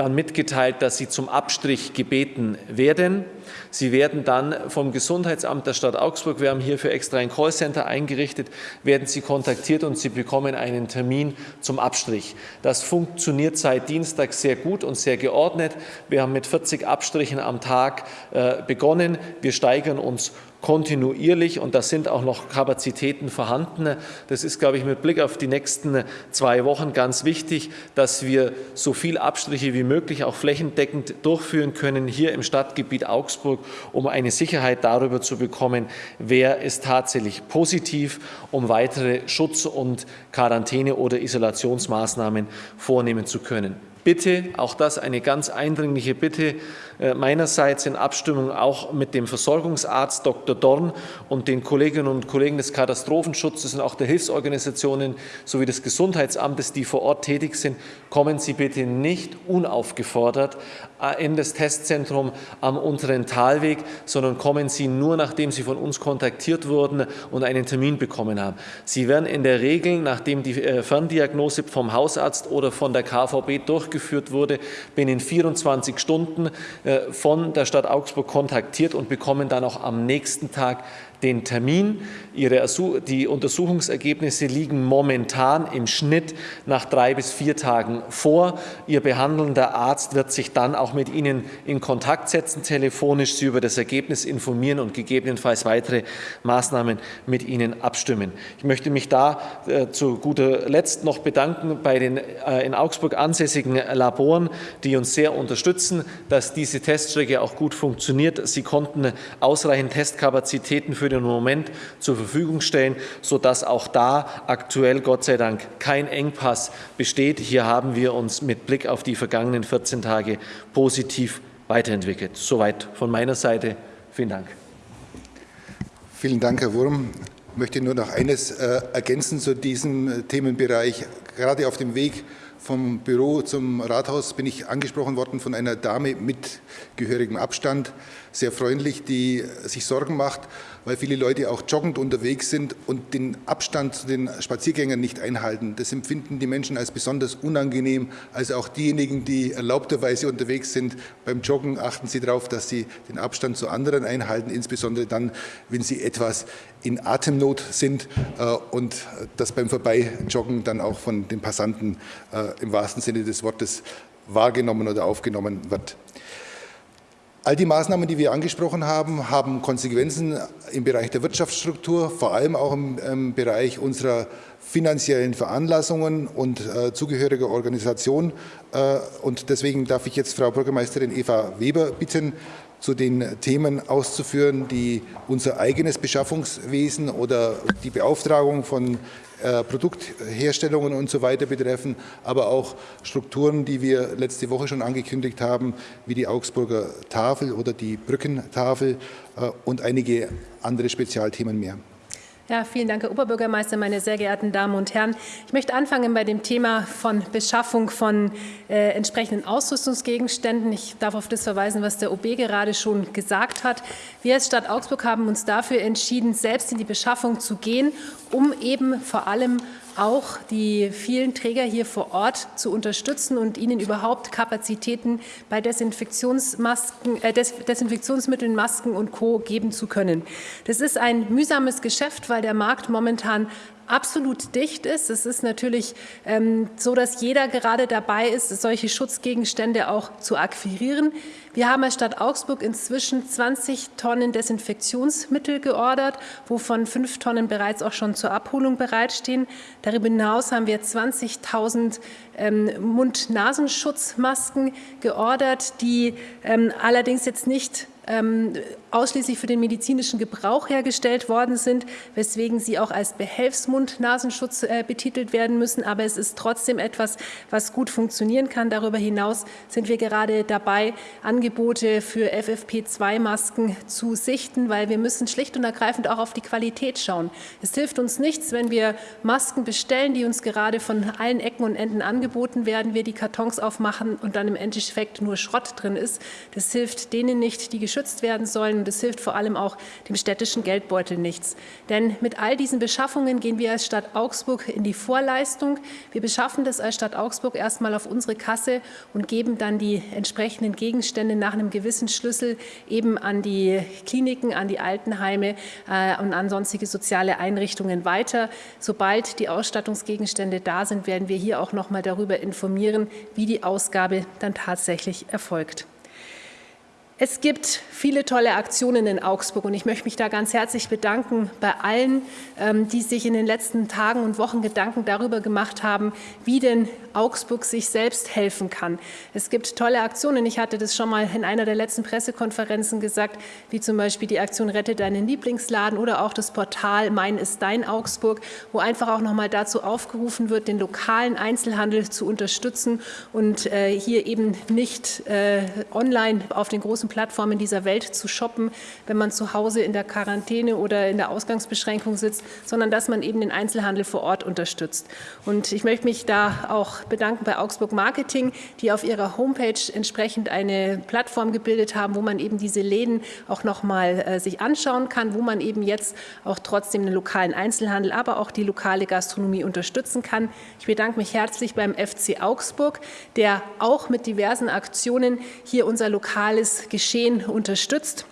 dann mitgeteilt, dass sie zum Abstrich gebeten werden. Sie werden dann vom Gesundheitsamt der Stadt Augsburg, wir haben hierfür extra ein Callcenter eingerichtet, werden Sie kontaktiert und Sie bekommen einen Termin zum Abstrich. Das funktioniert seit Dienstag sehr gut und sehr geordnet. Wir haben mit 40 Abstrichen am Tag äh, begonnen. Wir steigern uns kontinuierlich und da sind auch noch Kapazitäten vorhanden. Das ist, glaube ich, mit Blick auf die nächsten zwei Wochen ganz wichtig, dass wir so viel Abstriche wie möglich auch flächendeckend durchführen können hier im Stadtgebiet Augsburg, um eine Sicherheit darüber zu bekommen, wer ist tatsächlich positiv, um weitere Schutz- und Quarantäne- oder Isolationsmaßnahmen vornehmen zu können. Bitte, auch das eine ganz eindringliche Bitte meinerseits in Abstimmung auch mit dem Versorgungsarzt Dr. Dorn und den Kolleginnen und Kollegen des Katastrophenschutzes und auch der Hilfsorganisationen sowie des Gesundheitsamtes, die vor Ort tätig sind, kommen Sie bitte nicht unaufgefordert äh, in das Testzentrum am unteren Talweg, sondern kommen Sie nur, nachdem Sie von uns kontaktiert wurden und einen Termin bekommen haben. Sie werden in der Regel, nachdem die äh, Ferndiagnose vom Hausarzt oder von der KVB durchgeführt wurde, binnen 24 Stunden äh, von der Stadt Augsburg kontaktiert und bekommen dann auch am nächsten Tag den Termin. Ihre, die Untersuchungsergebnisse liegen momentan im Schnitt nach drei bis vier Tagen vor. Ihr behandelnder Arzt wird sich dann auch mit Ihnen in Kontakt setzen, telefonisch Sie über das Ergebnis informieren und gegebenenfalls weitere Maßnahmen mit Ihnen abstimmen. Ich möchte mich da äh, zu guter Letzt noch bedanken bei den äh, in Augsburg ansässigen Laboren, die uns sehr unterstützen, dass diese Teststrecke auch gut funktioniert. Sie konnten ausreichend Testkapazitäten für den Moment zur Verfügung stellen, sodass auch da aktuell Gott sei Dank kein Engpass besteht. Hier haben wir uns mit Blick auf die vergangenen 14 Tage positiv weiterentwickelt. Soweit von meiner Seite. Vielen Dank. Vielen Dank, Herr Wurm. Ich möchte nur noch eines äh, ergänzen zu diesem äh, Themenbereich. Gerade auf dem Weg vom Büro zum Rathaus bin ich angesprochen worden von einer Dame mit gehörigem Abstand, sehr freundlich, die sich Sorgen macht, weil viele Leute auch joggend unterwegs sind und den Abstand zu den Spaziergängern nicht einhalten. Das empfinden die Menschen als besonders unangenehm. Also auch diejenigen, die erlaubterweise unterwegs sind, beim Joggen achten Sie darauf, dass Sie den Abstand zu anderen einhalten, insbesondere dann, wenn Sie etwas in Atemnot sind äh, und das beim Vorbeijoggen dann auch von den Passanten äh, im wahrsten Sinne des Wortes wahrgenommen oder aufgenommen wird. All die Maßnahmen, die wir angesprochen haben, haben Konsequenzen im Bereich der Wirtschaftsstruktur, vor allem auch im, im Bereich unserer finanziellen Veranlassungen und äh, zugehöriger Organisation. Äh, und deswegen darf ich jetzt Frau Bürgermeisterin Eva Weber bitten, zu den Themen auszuführen, die unser eigenes Beschaffungswesen oder die Beauftragung von äh, Produktherstellungen und so weiter betreffen, aber auch Strukturen, die wir letzte Woche schon angekündigt haben, wie die Augsburger Tafel oder die Brückentafel äh, und einige andere Spezialthemen mehr. Ja, vielen Dank, Herr Oberbürgermeister, meine sehr geehrten Damen und Herren. Ich möchte anfangen bei dem Thema von Beschaffung von äh, entsprechenden Ausrüstungsgegenständen. Ich darf auf das verweisen, was der OB gerade schon gesagt hat. Wir als Stadt Augsburg haben uns dafür entschieden, selbst in die Beschaffung zu gehen, um eben vor allem auch die vielen Träger hier vor Ort zu unterstützen und ihnen überhaupt Kapazitäten bei Desinfektionsmasken, äh, Desinfektionsmitteln, Masken und Co. geben zu können. Das ist ein mühsames Geschäft, weil der Markt momentan absolut dicht ist. Es ist natürlich ähm, so, dass jeder gerade dabei ist, solche Schutzgegenstände auch zu akquirieren. Wir haben als Stadt Augsburg inzwischen 20 Tonnen Desinfektionsmittel geordert, wovon fünf Tonnen bereits auch schon zur Abholung bereitstehen. Darüber hinaus haben wir 20.000 ähm, Mund-Nasenschutzmasken geordert, die ähm, allerdings jetzt nicht ähm, ausschließlich für den medizinischen Gebrauch hergestellt worden sind, weswegen sie auch als Behelfsmund-Nasenschutz äh, betitelt werden müssen. Aber es ist trotzdem etwas, was gut funktionieren kann. Darüber hinaus sind wir gerade dabei, Angebote für FFP2-Masken zu sichten, weil wir müssen schlicht und ergreifend auch auf die Qualität schauen. Es hilft uns nichts, wenn wir Masken bestellen, die uns gerade von allen Ecken und Enden angeboten werden, wir die Kartons aufmachen und dann im Endeffekt nur Schrott drin ist. Das hilft denen nicht, die geschützt werden sollen und es hilft vor allem auch dem städtischen Geldbeutel nichts. Denn mit all diesen Beschaffungen gehen wir als Stadt Augsburg in die Vorleistung. Wir beschaffen das als Stadt Augsburg erstmal auf unsere Kasse und geben dann die entsprechenden Gegenstände nach einem gewissen Schlüssel eben an die Kliniken, an die Altenheime äh, und an sonstige soziale Einrichtungen weiter. Sobald die Ausstattungsgegenstände da sind, werden wir hier auch noch mal darüber informieren, wie die Ausgabe dann tatsächlich erfolgt. Es gibt viele tolle Aktionen in Augsburg und ich möchte mich da ganz herzlich bedanken bei allen, ähm, die sich in den letzten Tagen und Wochen Gedanken darüber gemacht haben, wie denn Augsburg sich selbst helfen kann. Es gibt tolle Aktionen. Ich hatte das schon mal in einer der letzten Pressekonferenzen gesagt, wie zum Beispiel die Aktion Rette deinen Lieblingsladen oder auch das Portal Mein ist dein Augsburg, wo einfach auch noch mal dazu aufgerufen wird, den lokalen Einzelhandel zu unterstützen und äh, hier eben nicht äh, online auf den großen Plattformen dieser Welt zu shoppen, wenn man zu Hause in der Quarantäne oder in der Ausgangsbeschränkung sitzt, sondern dass man eben den Einzelhandel vor Ort unterstützt. Und ich möchte mich da auch bedanken bei Augsburg Marketing, die auf ihrer Homepage entsprechend eine Plattform gebildet haben, wo man eben diese Läden auch noch mal äh, sich anschauen kann, wo man eben jetzt auch trotzdem den lokalen Einzelhandel, aber auch die lokale Gastronomie unterstützen kann. Ich bedanke mich herzlich beim FC Augsburg, der auch mit diversen Aktionen hier unser lokales Geschäft Geschehen unterstützt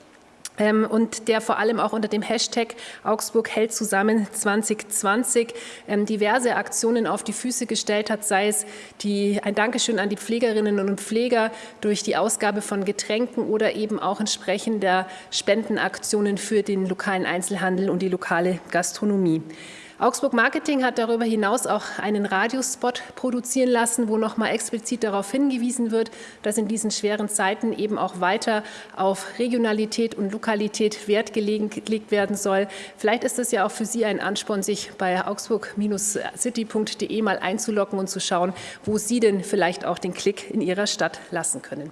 ähm, und der vor allem auch unter dem Hashtag Augsburg hält zusammen 2020 ähm, diverse Aktionen auf die Füße gestellt hat, sei es die, ein Dankeschön an die Pflegerinnen und Pfleger durch die Ausgabe von Getränken oder eben auch entsprechender Spendenaktionen für den lokalen Einzelhandel und die lokale Gastronomie. Augsburg Marketing hat darüber hinaus auch einen Radiospot produzieren lassen, wo noch mal explizit darauf hingewiesen wird, dass in diesen schweren Zeiten eben auch weiter auf Regionalität und Lokalität Wert gelegt werden soll. Vielleicht ist es ja auch für Sie ein Ansporn, sich bei augsburg-city.de mal einzulocken und zu schauen, wo Sie denn vielleicht auch den Klick in Ihrer Stadt lassen können.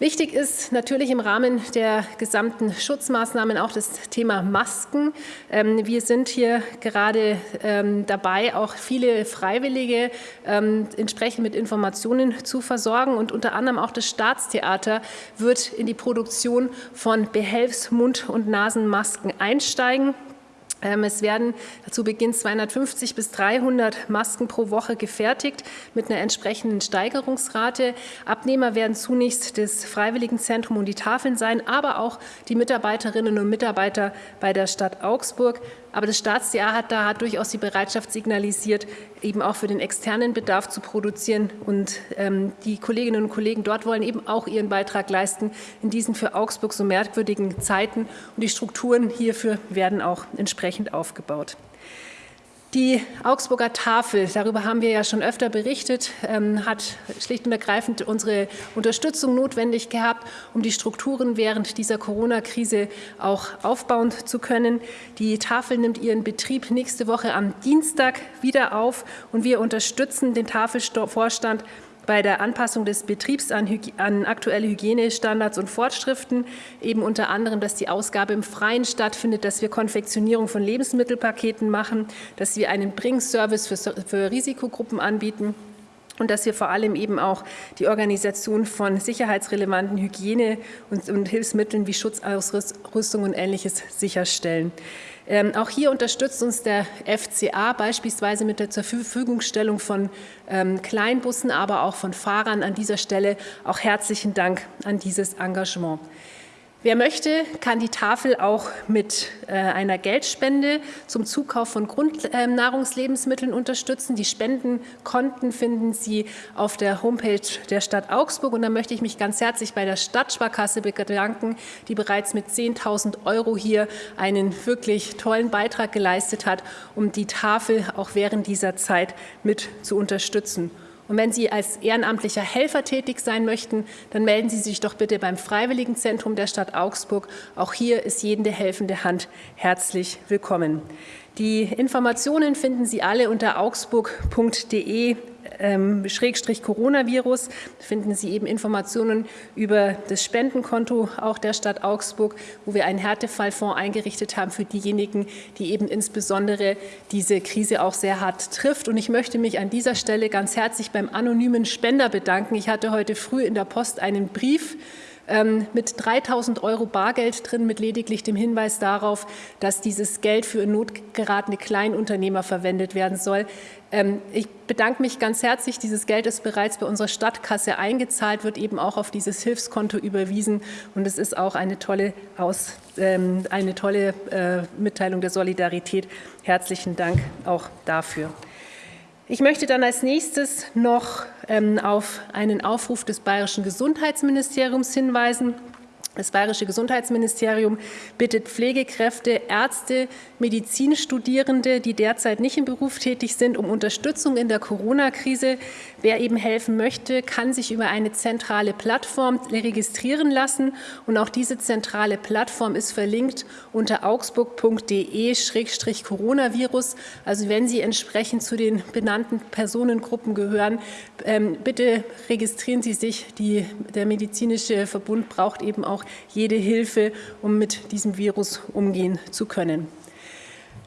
Wichtig ist natürlich im Rahmen der gesamten Schutzmaßnahmen auch das Thema Masken. Ähm, wir sind hier gerade ähm, dabei, auch viele Freiwillige ähm, entsprechend mit Informationen zu versorgen. Und unter anderem auch das Staatstheater wird in die Produktion von Behelfsmund- und Nasenmasken einsteigen. Ähm, es werden zu Beginn 250 bis 300 Masken pro Woche gefertigt mit einer entsprechenden Steigerungsrate. Abnehmer werden zunächst das Freiwilligenzentrum und die Tafeln sein, aber auch die Mitarbeiterinnen und Mitarbeiter bei der Stadt Augsburg. Aber das Staatstheater hat durchaus die Bereitschaft signalisiert, eben auch für den externen Bedarf zu produzieren. Und ähm, die Kolleginnen und Kollegen dort wollen eben auch ihren Beitrag leisten in diesen für Augsburg so merkwürdigen Zeiten. Und die Strukturen hierfür werden auch entsprechend aufgebaut. Die Augsburger Tafel, darüber haben wir ja schon öfter berichtet, ähm, hat schlicht und ergreifend unsere Unterstützung notwendig gehabt, um die Strukturen während dieser Corona-Krise auch aufbauen zu können. Die Tafel nimmt ihren Betrieb nächste Woche am Dienstag wieder auf und wir unterstützen den Tafelvorstand bei der Anpassung des Betriebs an, an, aktuelle Hygienestandards und Fortschriften, eben unter anderem, dass die Ausgabe im Freien stattfindet, dass wir Konfektionierung von Lebensmittelpaketen machen, dass wir einen Bringservice für, für Risikogruppen anbieten und dass wir vor allem eben auch die Organisation von sicherheitsrelevanten Hygiene- und, und Hilfsmitteln wie Schutzausrüstung und Ähnliches sicherstellen. Ähm, auch hier unterstützt uns der FCA beispielsweise mit der zur Verfügungstellung von ähm, Kleinbussen, aber auch von Fahrern. An dieser Stelle auch herzlichen Dank an dieses Engagement. Wer möchte, kann die Tafel auch mit äh, einer Geldspende zum Zukauf von Grundnahrungslebensmitteln unterstützen. Die Spendenkonten finden Sie auf der Homepage der Stadt Augsburg. Und da möchte ich mich ganz herzlich bei der Stadtsparkasse bedanken, die bereits mit 10.000 Euro hier einen wirklich tollen Beitrag geleistet hat, um die Tafel auch während dieser Zeit mit zu unterstützen. Und wenn Sie als ehrenamtlicher Helfer tätig sein möchten, dann melden Sie sich doch bitte beim Freiwilligenzentrum der Stadt Augsburg. Auch hier ist jede helfende Hand herzlich willkommen. Die Informationen finden Sie alle unter augsburg.de ähm, Schrägstrich Coronavirus finden Sie eben Informationen über das Spendenkonto auch der Stadt Augsburg, wo wir einen Härtefallfonds eingerichtet haben für diejenigen, die eben insbesondere diese Krise auch sehr hart trifft. Und ich möchte mich an dieser Stelle ganz herzlich beim anonymen Spender bedanken. Ich hatte heute früh in der Post einen Brief ähm, mit 3.000 Euro Bargeld drin, mit lediglich dem Hinweis darauf, dass dieses Geld für in Not geratene Kleinunternehmer verwendet werden soll. Ähm, ich bedanke mich ganz herzlich. Dieses Geld ist bereits bei unserer Stadtkasse eingezahlt, wird eben auch auf dieses Hilfskonto überwiesen. Und es ist auch eine tolle, Aus, ähm, eine tolle äh, Mitteilung der Solidarität. Herzlichen Dank auch dafür. Ich möchte dann als nächstes noch ähm, auf einen Aufruf des Bayerischen Gesundheitsministeriums hinweisen. Das Bayerische Gesundheitsministerium bittet Pflegekräfte, Ärzte, Medizinstudierende, die derzeit nicht im Beruf tätig sind, um Unterstützung in der Corona-Krise. Wer eben helfen möchte, kann sich über eine zentrale Plattform registrieren lassen. Und auch diese zentrale Plattform ist verlinkt unter augsburg.de-coronavirus. Also wenn Sie entsprechend zu den benannten Personengruppen gehören, ähm, bitte registrieren Sie sich. Die, der medizinische Verbund braucht eben auch jede Hilfe, um mit diesem Virus umgehen zu können.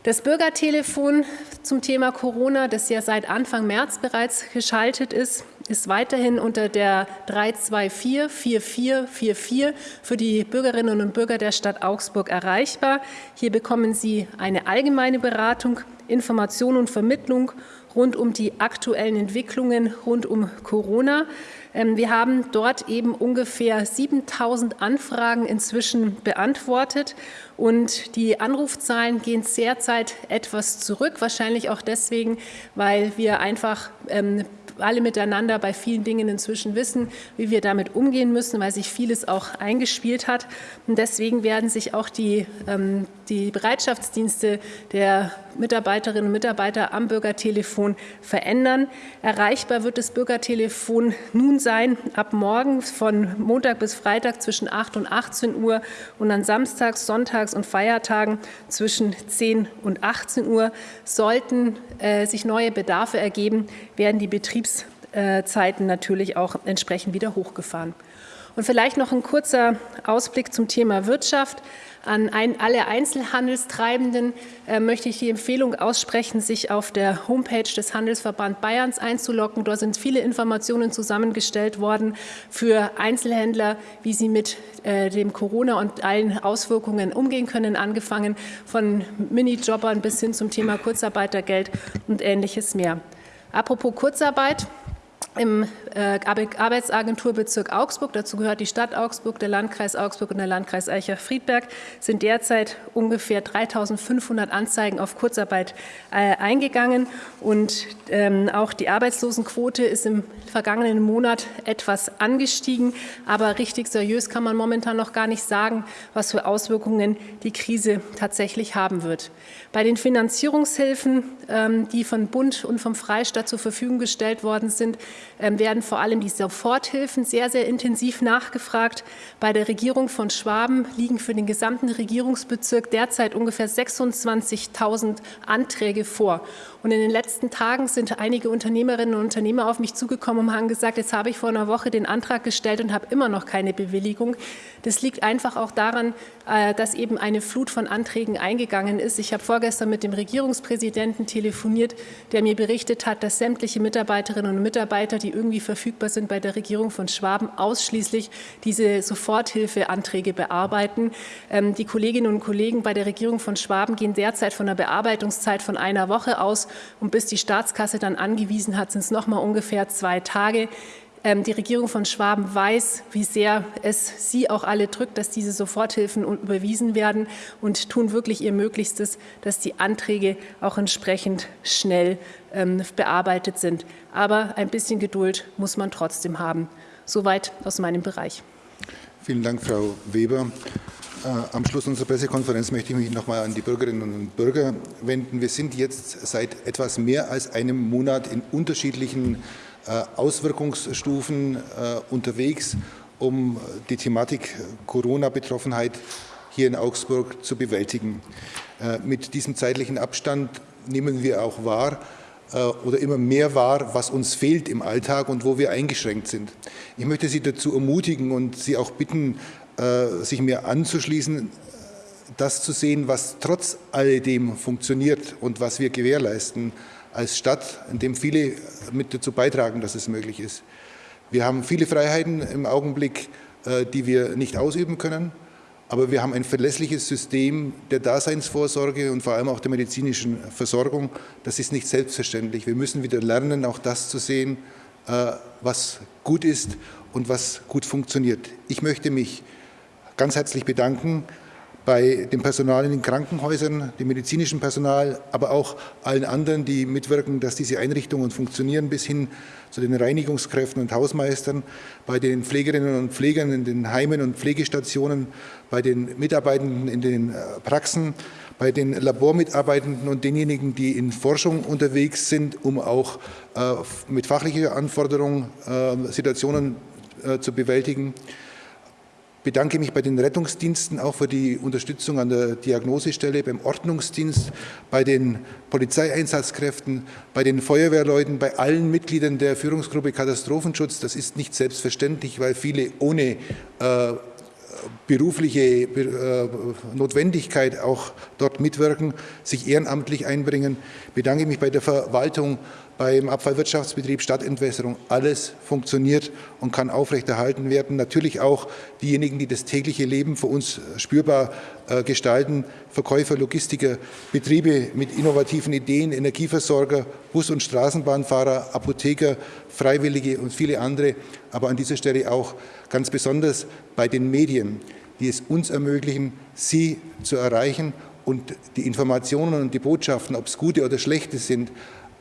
Das Bürgertelefon zum Thema Corona, das ja seit Anfang März bereits geschaltet ist, ist weiterhin unter der 324 4444 für die Bürgerinnen und Bürger der Stadt Augsburg erreichbar. Hier bekommen Sie eine allgemeine Beratung, Information und Vermittlung rund um die aktuellen Entwicklungen rund um Corona. Ähm, wir haben dort eben ungefähr 7000 Anfragen inzwischen beantwortet und die Anrufzahlen gehen derzeit etwas zurück, wahrscheinlich auch deswegen, weil wir einfach ähm, alle miteinander bei vielen Dingen inzwischen wissen, wie wir damit umgehen müssen, weil sich vieles auch eingespielt hat. Und deswegen werden sich auch die, ähm, die Bereitschaftsdienste der Mitarbeiterinnen und Mitarbeiter am Bürgertelefon verändern. Erreichbar wird das Bürgertelefon nun sein ab morgen von Montag bis Freitag zwischen 8 und 18 Uhr und an Samstags, Sonntags und Feiertagen zwischen 10 und 18 Uhr. Sollten äh, sich neue Bedarfe ergeben, werden die Betriebszeiten natürlich auch entsprechend wieder hochgefahren. Und vielleicht noch ein kurzer Ausblick zum Thema Wirtschaft. An ein, alle Einzelhandelstreibenden äh, möchte ich die Empfehlung aussprechen, sich auf der Homepage des Handelsverband Bayerns einzuloggen. Dort sind viele Informationen zusammengestellt worden für Einzelhändler, wie sie mit äh, dem Corona und allen Auswirkungen umgehen können, angefangen von Minijobbern bis hin zum Thema Kurzarbeitergeld und Ähnliches mehr. Apropos Kurzarbeit, im äh, Arbeitsagenturbezirk Augsburg, dazu gehört die Stadt Augsburg, der Landkreis Augsburg und der Landkreis Eicher-Friedberg, sind derzeit ungefähr 3.500 Anzeigen auf Kurzarbeit äh, eingegangen. Und ähm, auch die Arbeitslosenquote ist im vergangenen Monat etwas angestiegen. Aber richtig seriös kann man momentan noch gar nicht sagen, was für Auswirkungen die Krise tatsächlich haben wird. Bei den Finanzierungshilfen, ähm, die von Bund und vom Freistaat zur Verfügung gestellt worden sind, werden vor allem die Soforthilfen sehr, sehr intensiv nachgefragt. Bei der Regierung von Schwaben liegen für den gesamten Regierungsbezirk derzeit ungefähr 26.000 Anträge vor. Und in den letzten Tagen sind einige Unternehmerinnen und Unternehmer auf mich zugekommen und haben gesagt, jetzt habe ich vor einer Woche den Antrag gestellt und habe immer noch keine Bewilligung. Das liegt einfach auch daran, dass eben eine Flut von Anträgen eingegangen ist. Ich habe vorgestern mit dem Regierungspräsidenten telefoniert, der mir berichtet hat, dass sämtliche Mitarbeiterinnen und Mitarbeiter, die irgendwie verfügbar sind bei der Regierung von Schwaben, ausschließlich diese Soforthilfeanträge bearbeiten. Ähm, die Kolleginnen und Kollegen bei der Regierung von Schwaben gehen derzeit von einer Bearbeitungszeit von einer Woche aus und bis die Staatskasse dann angewiesen hat, sind es noch mal ungefähr zwei Tage. Ähm, die Regierung von Schwaben weiß, wie sehr es Sie auch alle drückt, dass diese Soforthilfen überwiesen werden und tun wirklich ihr Möglichstes, dass die Anträge auch entsprechend schnell ähm, bearbeitet sind. Aber ein bisschen Geduld muss man trotzdem haben. Soweit aus meinem Bereich. Vielen Dank, Frau Weber. Äh, am Schluss unserer Pressekonferenz möchte ich mich noch mal an die Bürgerinnen und Bürger wenden. Wir sind jetzt seit etwas mehr als einem Monat in unterschiedlichen Auswirkungsstufen äh, unterwegs, um die Thematik Corona-Betroffenheit hier in Augsburg zu bewältigen. Äh, mit diesem zeitlichen Abstand nehmen wir auch wahr oder immer mehr wahr, was uns fehlt im Alltag und wo wir eingeschränkt sind. Ich möchte Sie dazu ermutigen und Sie auch bitten, sich mir anzuschließen, das zu sehen, was trotz alledem funktioniert und was wir gewährleisten als Stadt, in dem viele mit dazu beitragen, dass es möglich ist. Wir haben viele Freiheiten im Augenblick die wir nicht ausüben können. Aber wir haben ein verlässliches System der Daseinsvorsorge und vor allem auch der medizinischen Versorgung. Das ist nicht selbstverständlich. Wir müssen wieder lernen, auch das zu sehen, äh, was gut ist und was gut funktioniert. Ich möchte mich ganz herzlich bedanken bei dem Personal in den Krankenhäusern, dem medizinischen Personal, aber auch allen anderen, die mitwirken, dass diese Einrichtungen funktionieren, bis hin zu den Reinigungskräften und Hausmeistern, bei den Pflegerinnen und Pflegern in den Heimen und Pflegestationen, bei den Mitarbeitenden in den äh, Praxen, bei den Labormitarbeitenden und denjenigen, die in Forschung unterwegs sind, um auch äh, mit fachlicher Anforderung äh, Situationen zu bewältigen bedanke mich bei den Rettungsdiensten auch für die Unterstützung an der Diagnosestelle, beim Ordnungsdienst, bei den Polizeieinsatzkräften, bei den Feuerwehrleuten, bei allen Mitgliedern der Führungsgruppe Katastrophenschutz. Das ist nicht selbstverständlich, weil viele ohne äh, berufliche äh, Notwendigkeit auch dort mitwirken, sich ehrenamtlich einbringen. Ich bedanke mich bei der Verwaltung, beim Abfallwirtschaftsbetrieb Stadtentwässerung. Alles funktioniert und kann aufrechterhalten werden. Natürlich auch diejenigen, die das tägliche Leben für uns spürbar äh, gestalten, Verkäufer, Logistiker, Betriebe mit innovativen Ideen, Energieversorger, Bus- und Straßenbahnfahrer, Apotheker, Freiwillige und viele andere. Aber an dieser Stelle auch ganz besonders bei den Medien, die es uns ermöglichen, Sie zu erreichen und die Informationen und die Botschaften, ob es gute oder schlechte sind,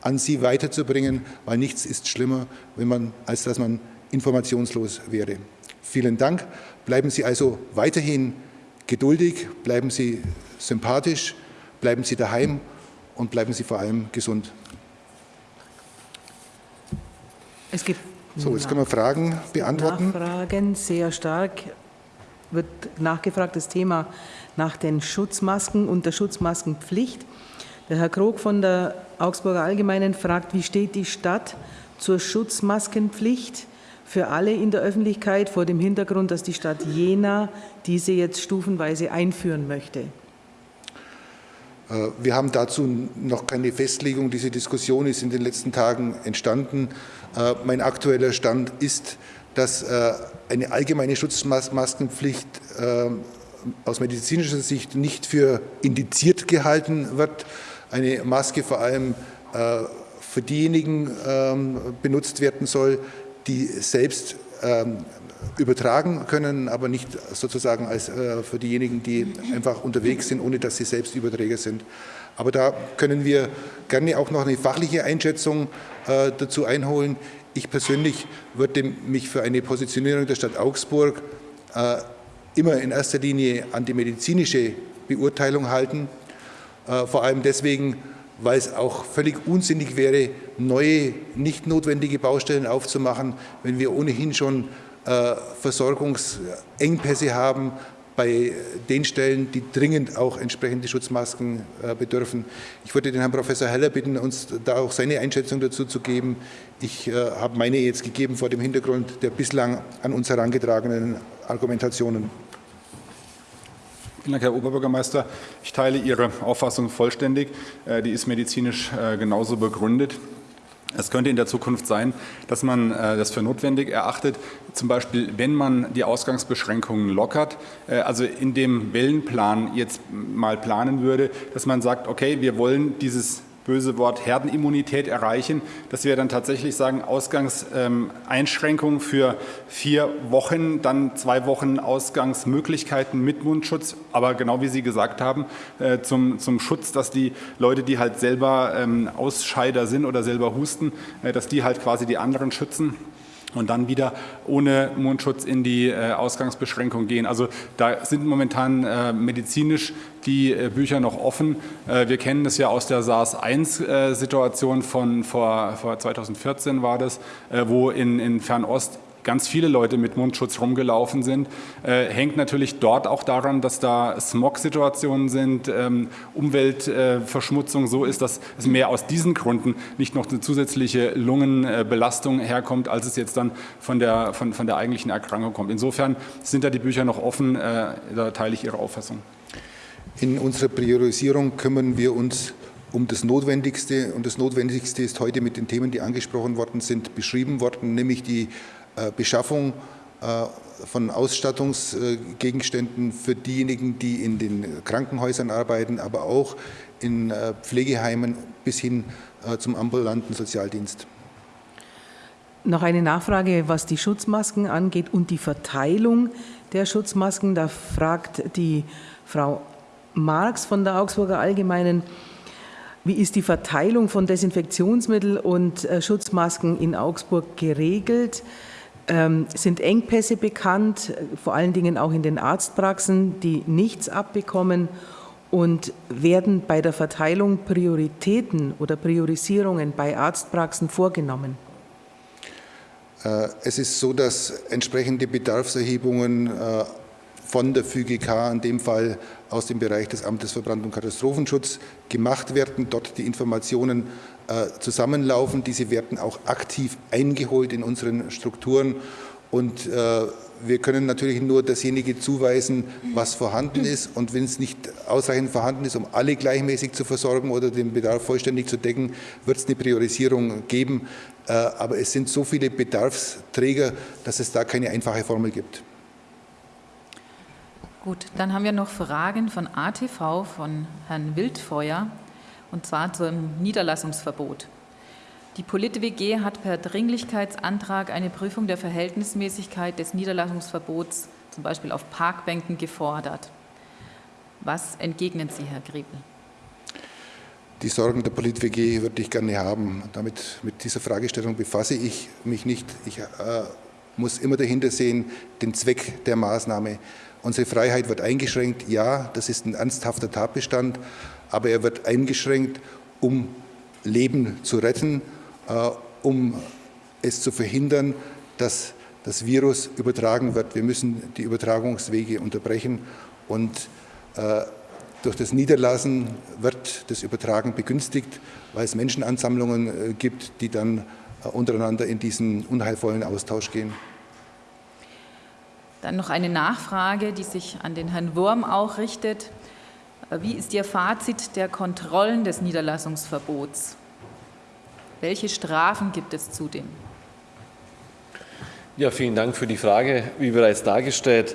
an sie weiterzubringen, weil nichts ist schlimmer, wenn man, als dass man informationslos wäre. Vielen Dank. Bleiben Sie also weiterhin geduldig, bleiben Sie sympathisch, bleiben Sie daheim und bleiben Sie vor allem gesund. Es gibt so, jetzt können wir Fragen beantworten. Nachfragen, sehr stark wird nachgefragt, das Thema nach den Schutzmasken und der Schutzmaskenpflicht. Der Herr Krog von der Augsburger Allgemeinen fragt, wie steht die Stadt zur Schutzmaskenpflicht für alle in der Öffentlichkeit vor dem Hintergrund, dass die Stadt Jena diese jetzt stufenweise einführen möchte? Äh, wir haben dazu noch keine Festlegung. Diese Diskussion ist in den letzten Tagen entstanden. Äh, mein aktueller Stand ist, dass äh, eine allgemeine Schutzmaskenpflicht aus medizinischer Sicht nicht für indiziert gehalten wird eine Maske vor allem äh, für diejenigen ähm, benutzt werden soll, die selbst ähm, übertragen können, aber nicht sozusagen als äh, für diejenigen, die einfach unterwegs sind, ohne dass sie selbst Überträger sind. Aber da können wir gerne auch noch eine fachliche Einschätzung äh, dazu einholen. Ich persönlich würde mich für eine Positionierung der Stadt Augsburg immer in erster Linie an die medizinische Beurteilung halten. Äh, vor allem deswegen, weil es auch völlig unsinnig wäre, neue, nicht notwendige Baustellen aufzumachen, wenn wir ohnehin schon äh, Versorgungsengpässe haben bei den Stellen, die dringend auch entsprechende Schutzmasken äh, bedürfen. Ich würde den Herrn Professor Heller bitten, uns da auch seine Einschätzung dazu zu geben. Ich habe meine jetzt gegeben vor dem Hintergrund der bislang an uns herangetragenen Argumentationen. Vielen Dank, Herr Oberbürgermeister. Ich teile Ihre Auffassung vollständig. Äh, die ist medizinisch äh, genauso begründet. Es könnte in der Zukunft sein, dass man äh, das für notwendig erachtet, zum Beispiel, wenn man die Ausgangsbeschränkungen lockert, also in dem Wellenplan jetzt mal planen würde, dass man sagt, okay, wir wollen dieses böse Wort Herdenimmunität erreichen, dass wir dann tatsächlich sagen, Ausgangseinschränkungen ähm, für vier Wochen, dann zwei Wochen Ausgangsmöglichkeiten mit Mundschutz, aber genau wie Sie gesagt haben, äh, zum, zum Schutz, dass die Leute, die halt selber ähm, Ausscheider sind oder selber husten, äh, dass die halt quasi die anderen schützen und dann wieder ohne Mundschutz in die äh, Ausgangsbeschränkung gehen. Also da sind momentan äh, medizinisch die äh, Bücher noch offen. Wir kennen das ja aus der SARS-1-Situation äh, von vor, vor 2014 war das, wo in Fernost ganz viele Leute mit Mundschutz rumgelaufen sind. Äh, hängt natürlich dort auch daran, dass da Smog-Situationen sind, ähm, Umweltverschmutzung äh, so ist, dass es mehr aus diesen Gründen nicht noch eine zusätzliche Lungenbelastung herkommt, als es jetzt dann von der, von, von der eigentlichen Erkrankung kommt. Insofern sind da die Bücher noch offen, äh, da teile ich Ihre Auffassung. In unserer Priorisierung kümmern wir uns um das Notwendigste. Und das Notwendigste ist heute mit den Themen, die angesprochen worden sind, beschrieben worden, nämlich die Beschaffung von Ausstattungsgegenständen für diejenigen, die in den Krankenhäusern arbeiten, aber auch in Pflegeheimen bis hin zum ambulanten Sozialdienst. Noch eine Nachfrage, was die Schutzmasken angeht und die Verteilung der Schutzmasken. Da fragt die Frau Marx von der Augsburger Allgemeinen, wie ist die Verteilung von Desinfektionsmittel und äh, Schutzmasken in Augsburg geregelt? Ähm, sind Engpässe bekannt, vor allen Dingen auch in den Arztpraxen, die nichts abbekommen? Und werden bei der Verteilung Prioritäten oder Priorisierungen bei Arztpraxen vorgenommen? Äh, es ist so, dass entsprechende Bedarfserhebungen äh, von der FÜGK, in dem Fall aus dem Bereich des Amtes für Brand- und Katastrophenschutz, gemacht werden, dort die Informationen äh, zusammenlaufen. Diese werden auch aktiv eingeholt in unseren Strukturen und wir können natürlich nur dasjenige zuweisen, was vorhanden ist. Und wenn es nicht ausreichend vorhanden ist, um alle gleichmäßig zu versorgen oder den Bedarf vollständig zu decken, wird es eine Priorisierung geben. Äh, aber es sind so viele Bedarfsträger, dass es da keine einfache Formel gibt. Gut, dann haben wir noch Fragen von ATV, von Herrn Wildfeuer, und zwar zum Niederlassungsverbot. Die Polit-WG hat per Dringlichkeitsantrag eine Prüfung der Verhältnismäßigkeit des Niederlassungsverbots zum Beispiel auf Parkbänken gefordert. Was entgegnen Sie, Herr Griebel? Die Sorgen der Polit-WG würde ich gerne haben. Damit, mit dieser Fragestellung befasse ich mich nicht. Ich äh, muss immer dahinter sehen, den Zweck der Maßnahme. Unsere Freiheit wird eingeschränkt. Ja, das ist ein ernsthafter Tatbestand, aber er wird eingeschränkt, um Leben zu retten äh, um es zu verhindern, dass das Virus übertragen wird. Wir müssen die Übertragungswege unterbrechen und äh, durch das Niederlassen wird das Übertragen begünstigt, weil es Menschenansammlungen äh, gibt, die dann untereinander in diesen unheilvollen Austausch gehen. Dann noch eine Nachfrage, die sich an den Herrn Wurm auch richtet. Wie ist Ihr Fazit der Kontrollen des Niederlassungsverbots? Welche Strafen gibt es zudem? Ja, vielen Dank für die Frage. Wie bereits dargestellt,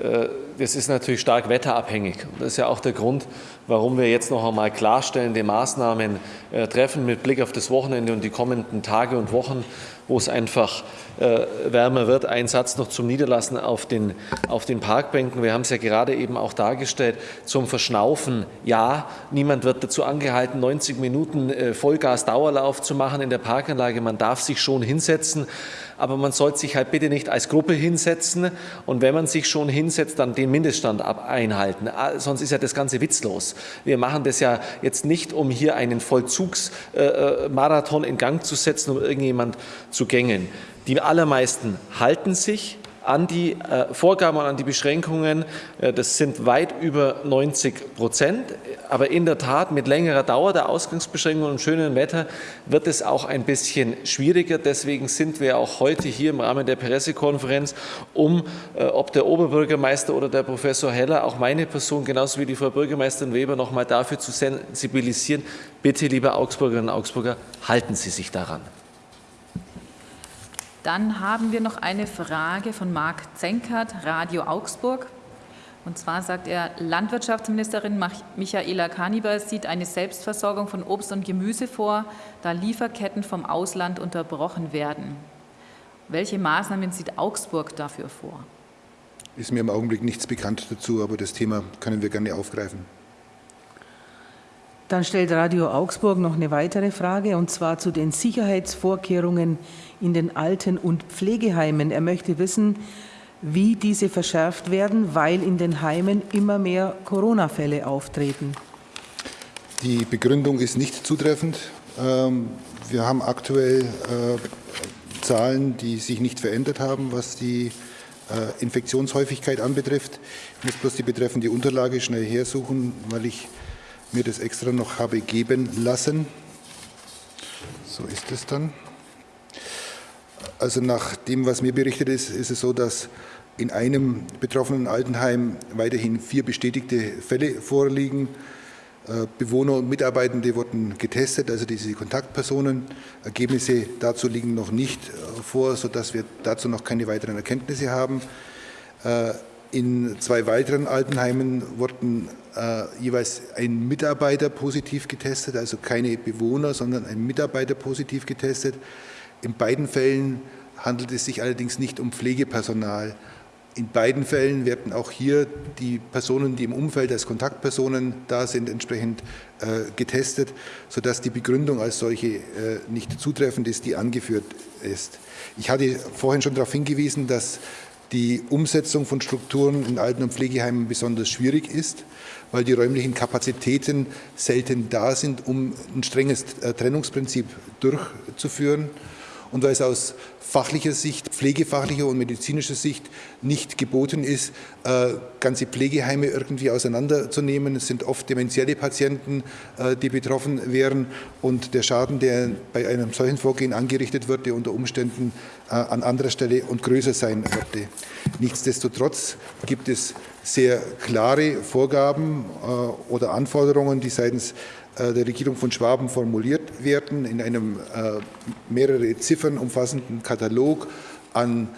äh, das ist natürlich stark wetterabhängig. Das ist ja auch der Grund, warum wir jetzt noch einmal klarstellende Maßnahmen äh, treffen mit Blick auf das Wochenende und die kommenden Tage und Wochen, wo es einfach äh, wärmer wird. Ein Satz noch zum Niederlassen auf den, auf den Parkbänken. Wir haben es ja gerade eben auch dargestellt, zum Verschnaufen. Ja, niemand wird dazu angehalten, 90 Minuten äh, Vollgas-Dauerlauf zu machen in der Parkanlage. Man darf sich schon hinsetzen aber man sollte sich halt bitte nicht als Gruppe hinsetzen und wenn man sich schon hinsetzt, dann den Mindeststand einhalten. Ah, sonst ist ja das Ganze witzlos. Wir machen das ja jetzt nicht, um hier einen Vollzugsmarathon in Gang zu setzen, um irgendjemand zu gängen. Die allermeisten halten sich an die äh, Vorgaben und an die Beschränkungen. Äh, das sind weit über 90 Prozent. Aber in der Tat mit längerer Dauer der Ausgangsbeschränkungen und schönem Wetter wird es auch ein bisschen schwieriger. Deswegen sind wir auch heute hier im Rahmen der Pressekonferenz, um, äh, ob der Oberbürgermeister oder der Professor Heller, auch meine Person genauso wie die Frau Bürgermeisterin Weber noch mal dafür zu sensibilisieren. Bitte, liebe Augsburgerinnen und Augsburger, halten Sie sich daran. Dann haben wir noch eine Frage von Marc Zenkert, Radio Augsburg. Und zwar sagt er, Landwirtschaftsministerin Michaela Kaniber sieht eine Selbstversorgung von Obst und Gemüse vor, da Lieferketten vom Ausland unterbrochen werden. Welche Maßnahmen sieht Augsburg dafür vor? Ist mir im Augenblick nichts bekannt dazu, aber das Thema können wir gerne aufgreifen. Dann stellt Radio Augsburg noch eine weitere Frage, und zwar zu den Sicherheitsvorkehrungen in den Alten- und Pflegeheimen. Er möchte wissen, wie diese verschärft werden, weil in den Heimen immer mehr Corona-Fälle auftreten. Die Begründung ist nicht zutreffend. Ähm, wir haben aktuell äh, Zahlen, die sich nicht verändert haben, was die äh, Infektionshäufigkeit anbetrifft. Ich muss bloß die betreffende Unterlage schnell hersuchen, weil ich mir das extra noch habe geben lassen. So ist es dann. Also nach dem, was mir berichtet ist, ist es so, dass in einem betroffenen Altenheim weiterhin vier bestätigte Fälle vorliegen. Bewohner und Mitarbeitende wurden getestet, also diese Kontaktpersonen. Ergebnisse dazu liegen noch nicht vor, sodass wir dazu noch keine weiteren Erkenntnisse haben. In zwei weiteren Altenheimen wurden äh, jeweils ein Mitarbeiter positiv getestet, also keine Bewohner, sondern ein Mitarbeiter positiv getestet. In beiden Fällen handelt es sich allerdings nicht um Pflegepersonal. In beiden Fällen werden auch hier die Personen, die im Umfeld als Kontaktpersonen da sind, entsprechend äh, getestet, sodass die Begründung als solche äh, nicht zutreffend ist, die angeführt ist. Ich hatte vorhin schon darauf hingewiesen, dass die Umsetzung von Strukturen in Alten- und Pflegeheimen besonders schwierig ist, weil die räumlichen Kapazitäten selten da sind, um ein strenges äh, Trennungsprinzip durchzuführen und weil es aus fachlicher Sicht, pflegefachlicher und medizinischer Sicht nicht geboten ist, äh, ganze Pflegeheime irgendwie auseinanderzunehmen. Es sind oft dementielle Patienten, äh, die betroffen wären und der Schaden, der bei einem solchen Vorgehen angerichtet würde, unter Umständen äh, an anderer Stelle und größer sein würde. Nichtsdestotrotz gibt es sehr klare Vorgaben oder Anforderungen, die seitens der Regierung von Schwaben formuliert werden, in einem äh, mehrere Ziffern umfassenden Katalog an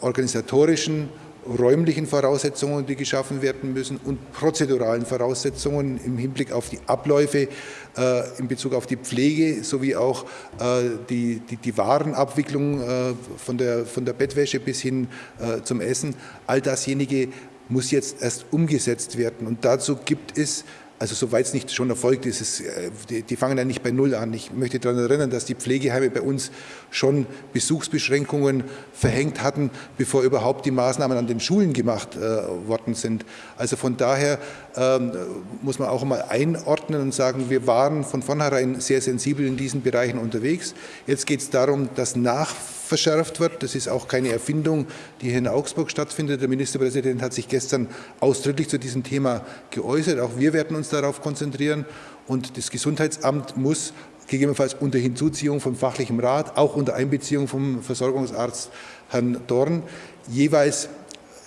organisatorischen, räumlichen Voraussetzungen, die geschaffen werden müssen und prozeduralen Voraussetzungen im Hinblick auf die Abläufe, äh, in Bezug auf die Pflege sowie auch äh, die, die, die Warenabwicklung äh, von, der, von der Bettwäsche bis hin äh, zum Essen. All dasjenige muss jetzt erst umgesetzt werden und dazu gibt es also soweit es nicht schon erfolgt ist, es, äh, die, die, fangen ja nicht bei Null an. Ich möchte daran erinnern, dass die Pflegeheime bei uns schon Besuchsbeschränkungen verhängt hatten, bevor überhaupt die Maßnahmen an den Schulen gemacht äh, worden sind. Also von daher ähm, muss man auch mal einordnen und sagen, wir waren von vornherein sehr sensibel in diesen Bereichen unterwegs. Jetzt geht es darum, dass nach verschärft wird. Das ist auch keine Erfindung, die hier in Augsburg stattfindet. Der Ministerpräsident hat sich gestern ausdrücklich zu diesem Thema geäußert. Auch wir werden uns darauf konzentrieren. Und das Gesundheitsamt muss gegebenenfalls unter Hinzuziehung vom fachlichen Rat, auch unter Einbeziehung vom Versorgungsarzt Herrn Dorn, jeweils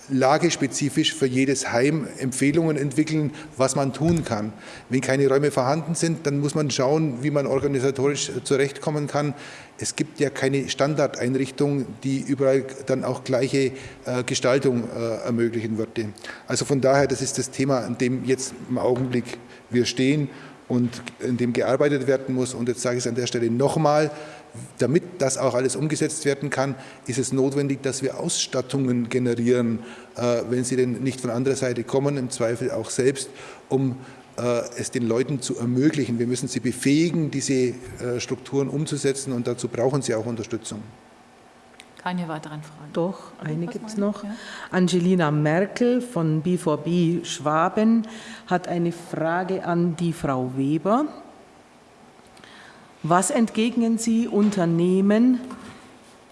lagespezifisch für jedes Heim Empfehlungen entwickeln, was man tun kann. Wenn keine Räume vorhanden sind, dann muss man schauen, wie man organisatorisch zurechtkommen kann. Es gibt ja keine Standardeinrichtung, die überall dann auch gleiche äh, Gestaltung äh, ermöglichen würde. Also von daher, das ist das Thema, an dem jetzt im Augenblick wir stehen und in dem gearbeitet werden muss. Und jetzt sage ich es an der Stelle nochmal, damit das auch alles umgesetzt werden kann, ist es notwendig, dass wir Ausstattungen generieren, äh, wenn sie denn nicht von anderer Seite kommen, im Zweifel auch selbst, um äh, es den Leuten zu ermöglichen. Wir müssen sie befähigen, diese äh, Strukturen umzusetzen und dazu brauchen sie auch Unterstützung. Keine weiteren Fragen. Doch, eine gibt es noch. Ja. Angelina Merkel von B4B Schwaben hat eine Frage an die Frau Weber. Was entgegnen Sie Unternehmen,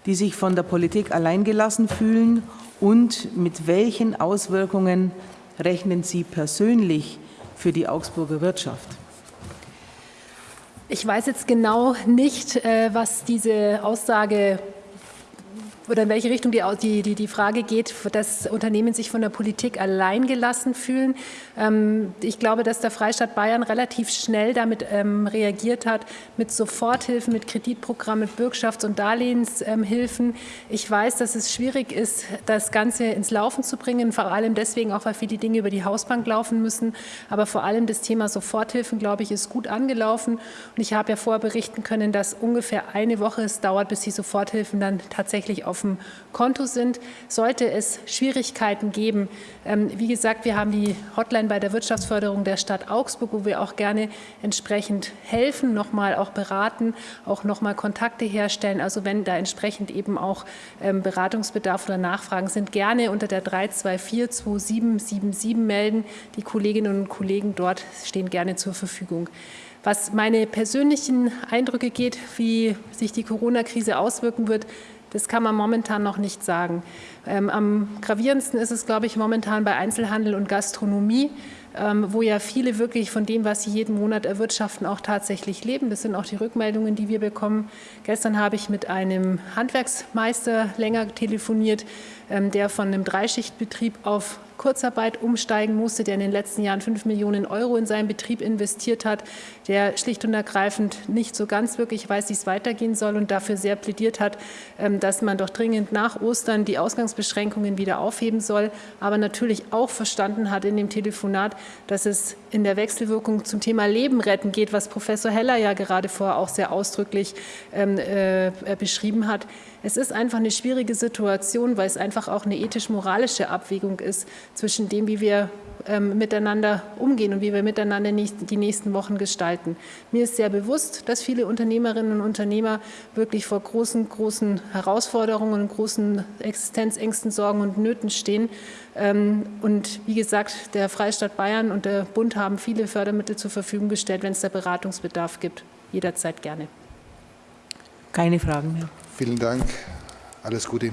die sich von der Politik alleingelassen fühlen und mit welchen Auswirkungen rechnen Sie persönlich für die Augsburger Wirtschaft? Ich weiß jetzt genau nicht, äh, was diese Aussage oder in welche Richtung die, die, die, Frage geht, dass Unternehmen sich von der Politik allein gelassen fühlen. Ähm, ich glaube, dass der Freistaat Bayern relativ schnell damit ähm, reagiert hat, mit Soforthilfen, mit Kreditprogrammen, mit Bürgschafts- und Darlehenshilfen. Ich weiß, dass es schwierig ist, das Ganze ins Laufen zu bringen, vor allem deswegen auch, weil viele Dinge über die Hausbank laufen müssen. Aber vor allem das Thema Soforthilfen, glaube ich, ist gut angelaufen. Und ich habe ja vorher berichten können, dass ungefähr eine Woche es dauert, bis die Soforthilfen dann tatsächlich auf auf dem Konto sind. Sollte es Schwierigkeiten geben, ähm, wie gesagt, wir haben die Hotline bei der Wirtschaftsförderung der Stadt Augsburg, wo wir auch gerne entsprechend helfen, nochmal auch beraten, auch nochmal Kontakte herstellen. Also wenn da entsprechend eben auch ähm, Beratungsbedarf oder Nachfragen sind, gerne unter der 324 2777 melden. Die Kolleginnen und Kollegen dort stehen gerne zur Verfügung. Was meine persönlichen Eindrücke geht, wie sich die Corona-Krise auswirken wird, das kann man momentan noch nicht sagen. Ähm, am gravierendsten ist es, glaube ich, momentan bei Einzelhandel und Gastronomie, ähm, wo ja viele wirklich von dem, was sie jeden Monat erwirtschaften, auch tatsächlich leben. Das sind auch die Rückmeldungen, die wir bekommen. Gestern habe ich mit einem Handwerksmeister länger telefoniert, ähm, der von einem Dreischichtbetrieb auf Kurzarbeit umsteigen musste, der in den letzten Jahren 5 Millionen Euro in seinen Betrieb investiert hat, der schlicht und ergreifend nicht so ganz wirklich weiß, wie es weitergehen soll und dafür sehr plädiert hat, ähm, dass man doch dringend nach Ostern die Ausgangsbeschränkungen wieder aufheben soll, aber natürlich auch verstanden hat in dem Telefonat, dass es in der Wechselwirkung zum Thema Leben retten geht, was Professor Heller ja gerade vorher auch sehr ausdrücklich ähm, äh, beschrieben hat. Es ist einfach eine schwierige Situation, weil es einfach auch eine ethisch-moralische Abwägung ist zwischen dem, wie wir ähm, miteinander umgehen und wie wir miteinander die nächsten Wochen gestalten. Mir ist sehr bewusst, dass viele Unternehmerinnen und Unternehmer wirklich vor großen, großen Herausforderungen und großen Existenzängsten, Sorgen und Nöten stehen. Ähm, und wie gesagt, der Freistaat Bayern und der Bund haben viele Fördermittel zur Verfügung gestellt, wenn es da Beratungsbedarf gibt. Jederzeit gerne. Keine Fragen mehr. Vielen Dank. Alles Gute.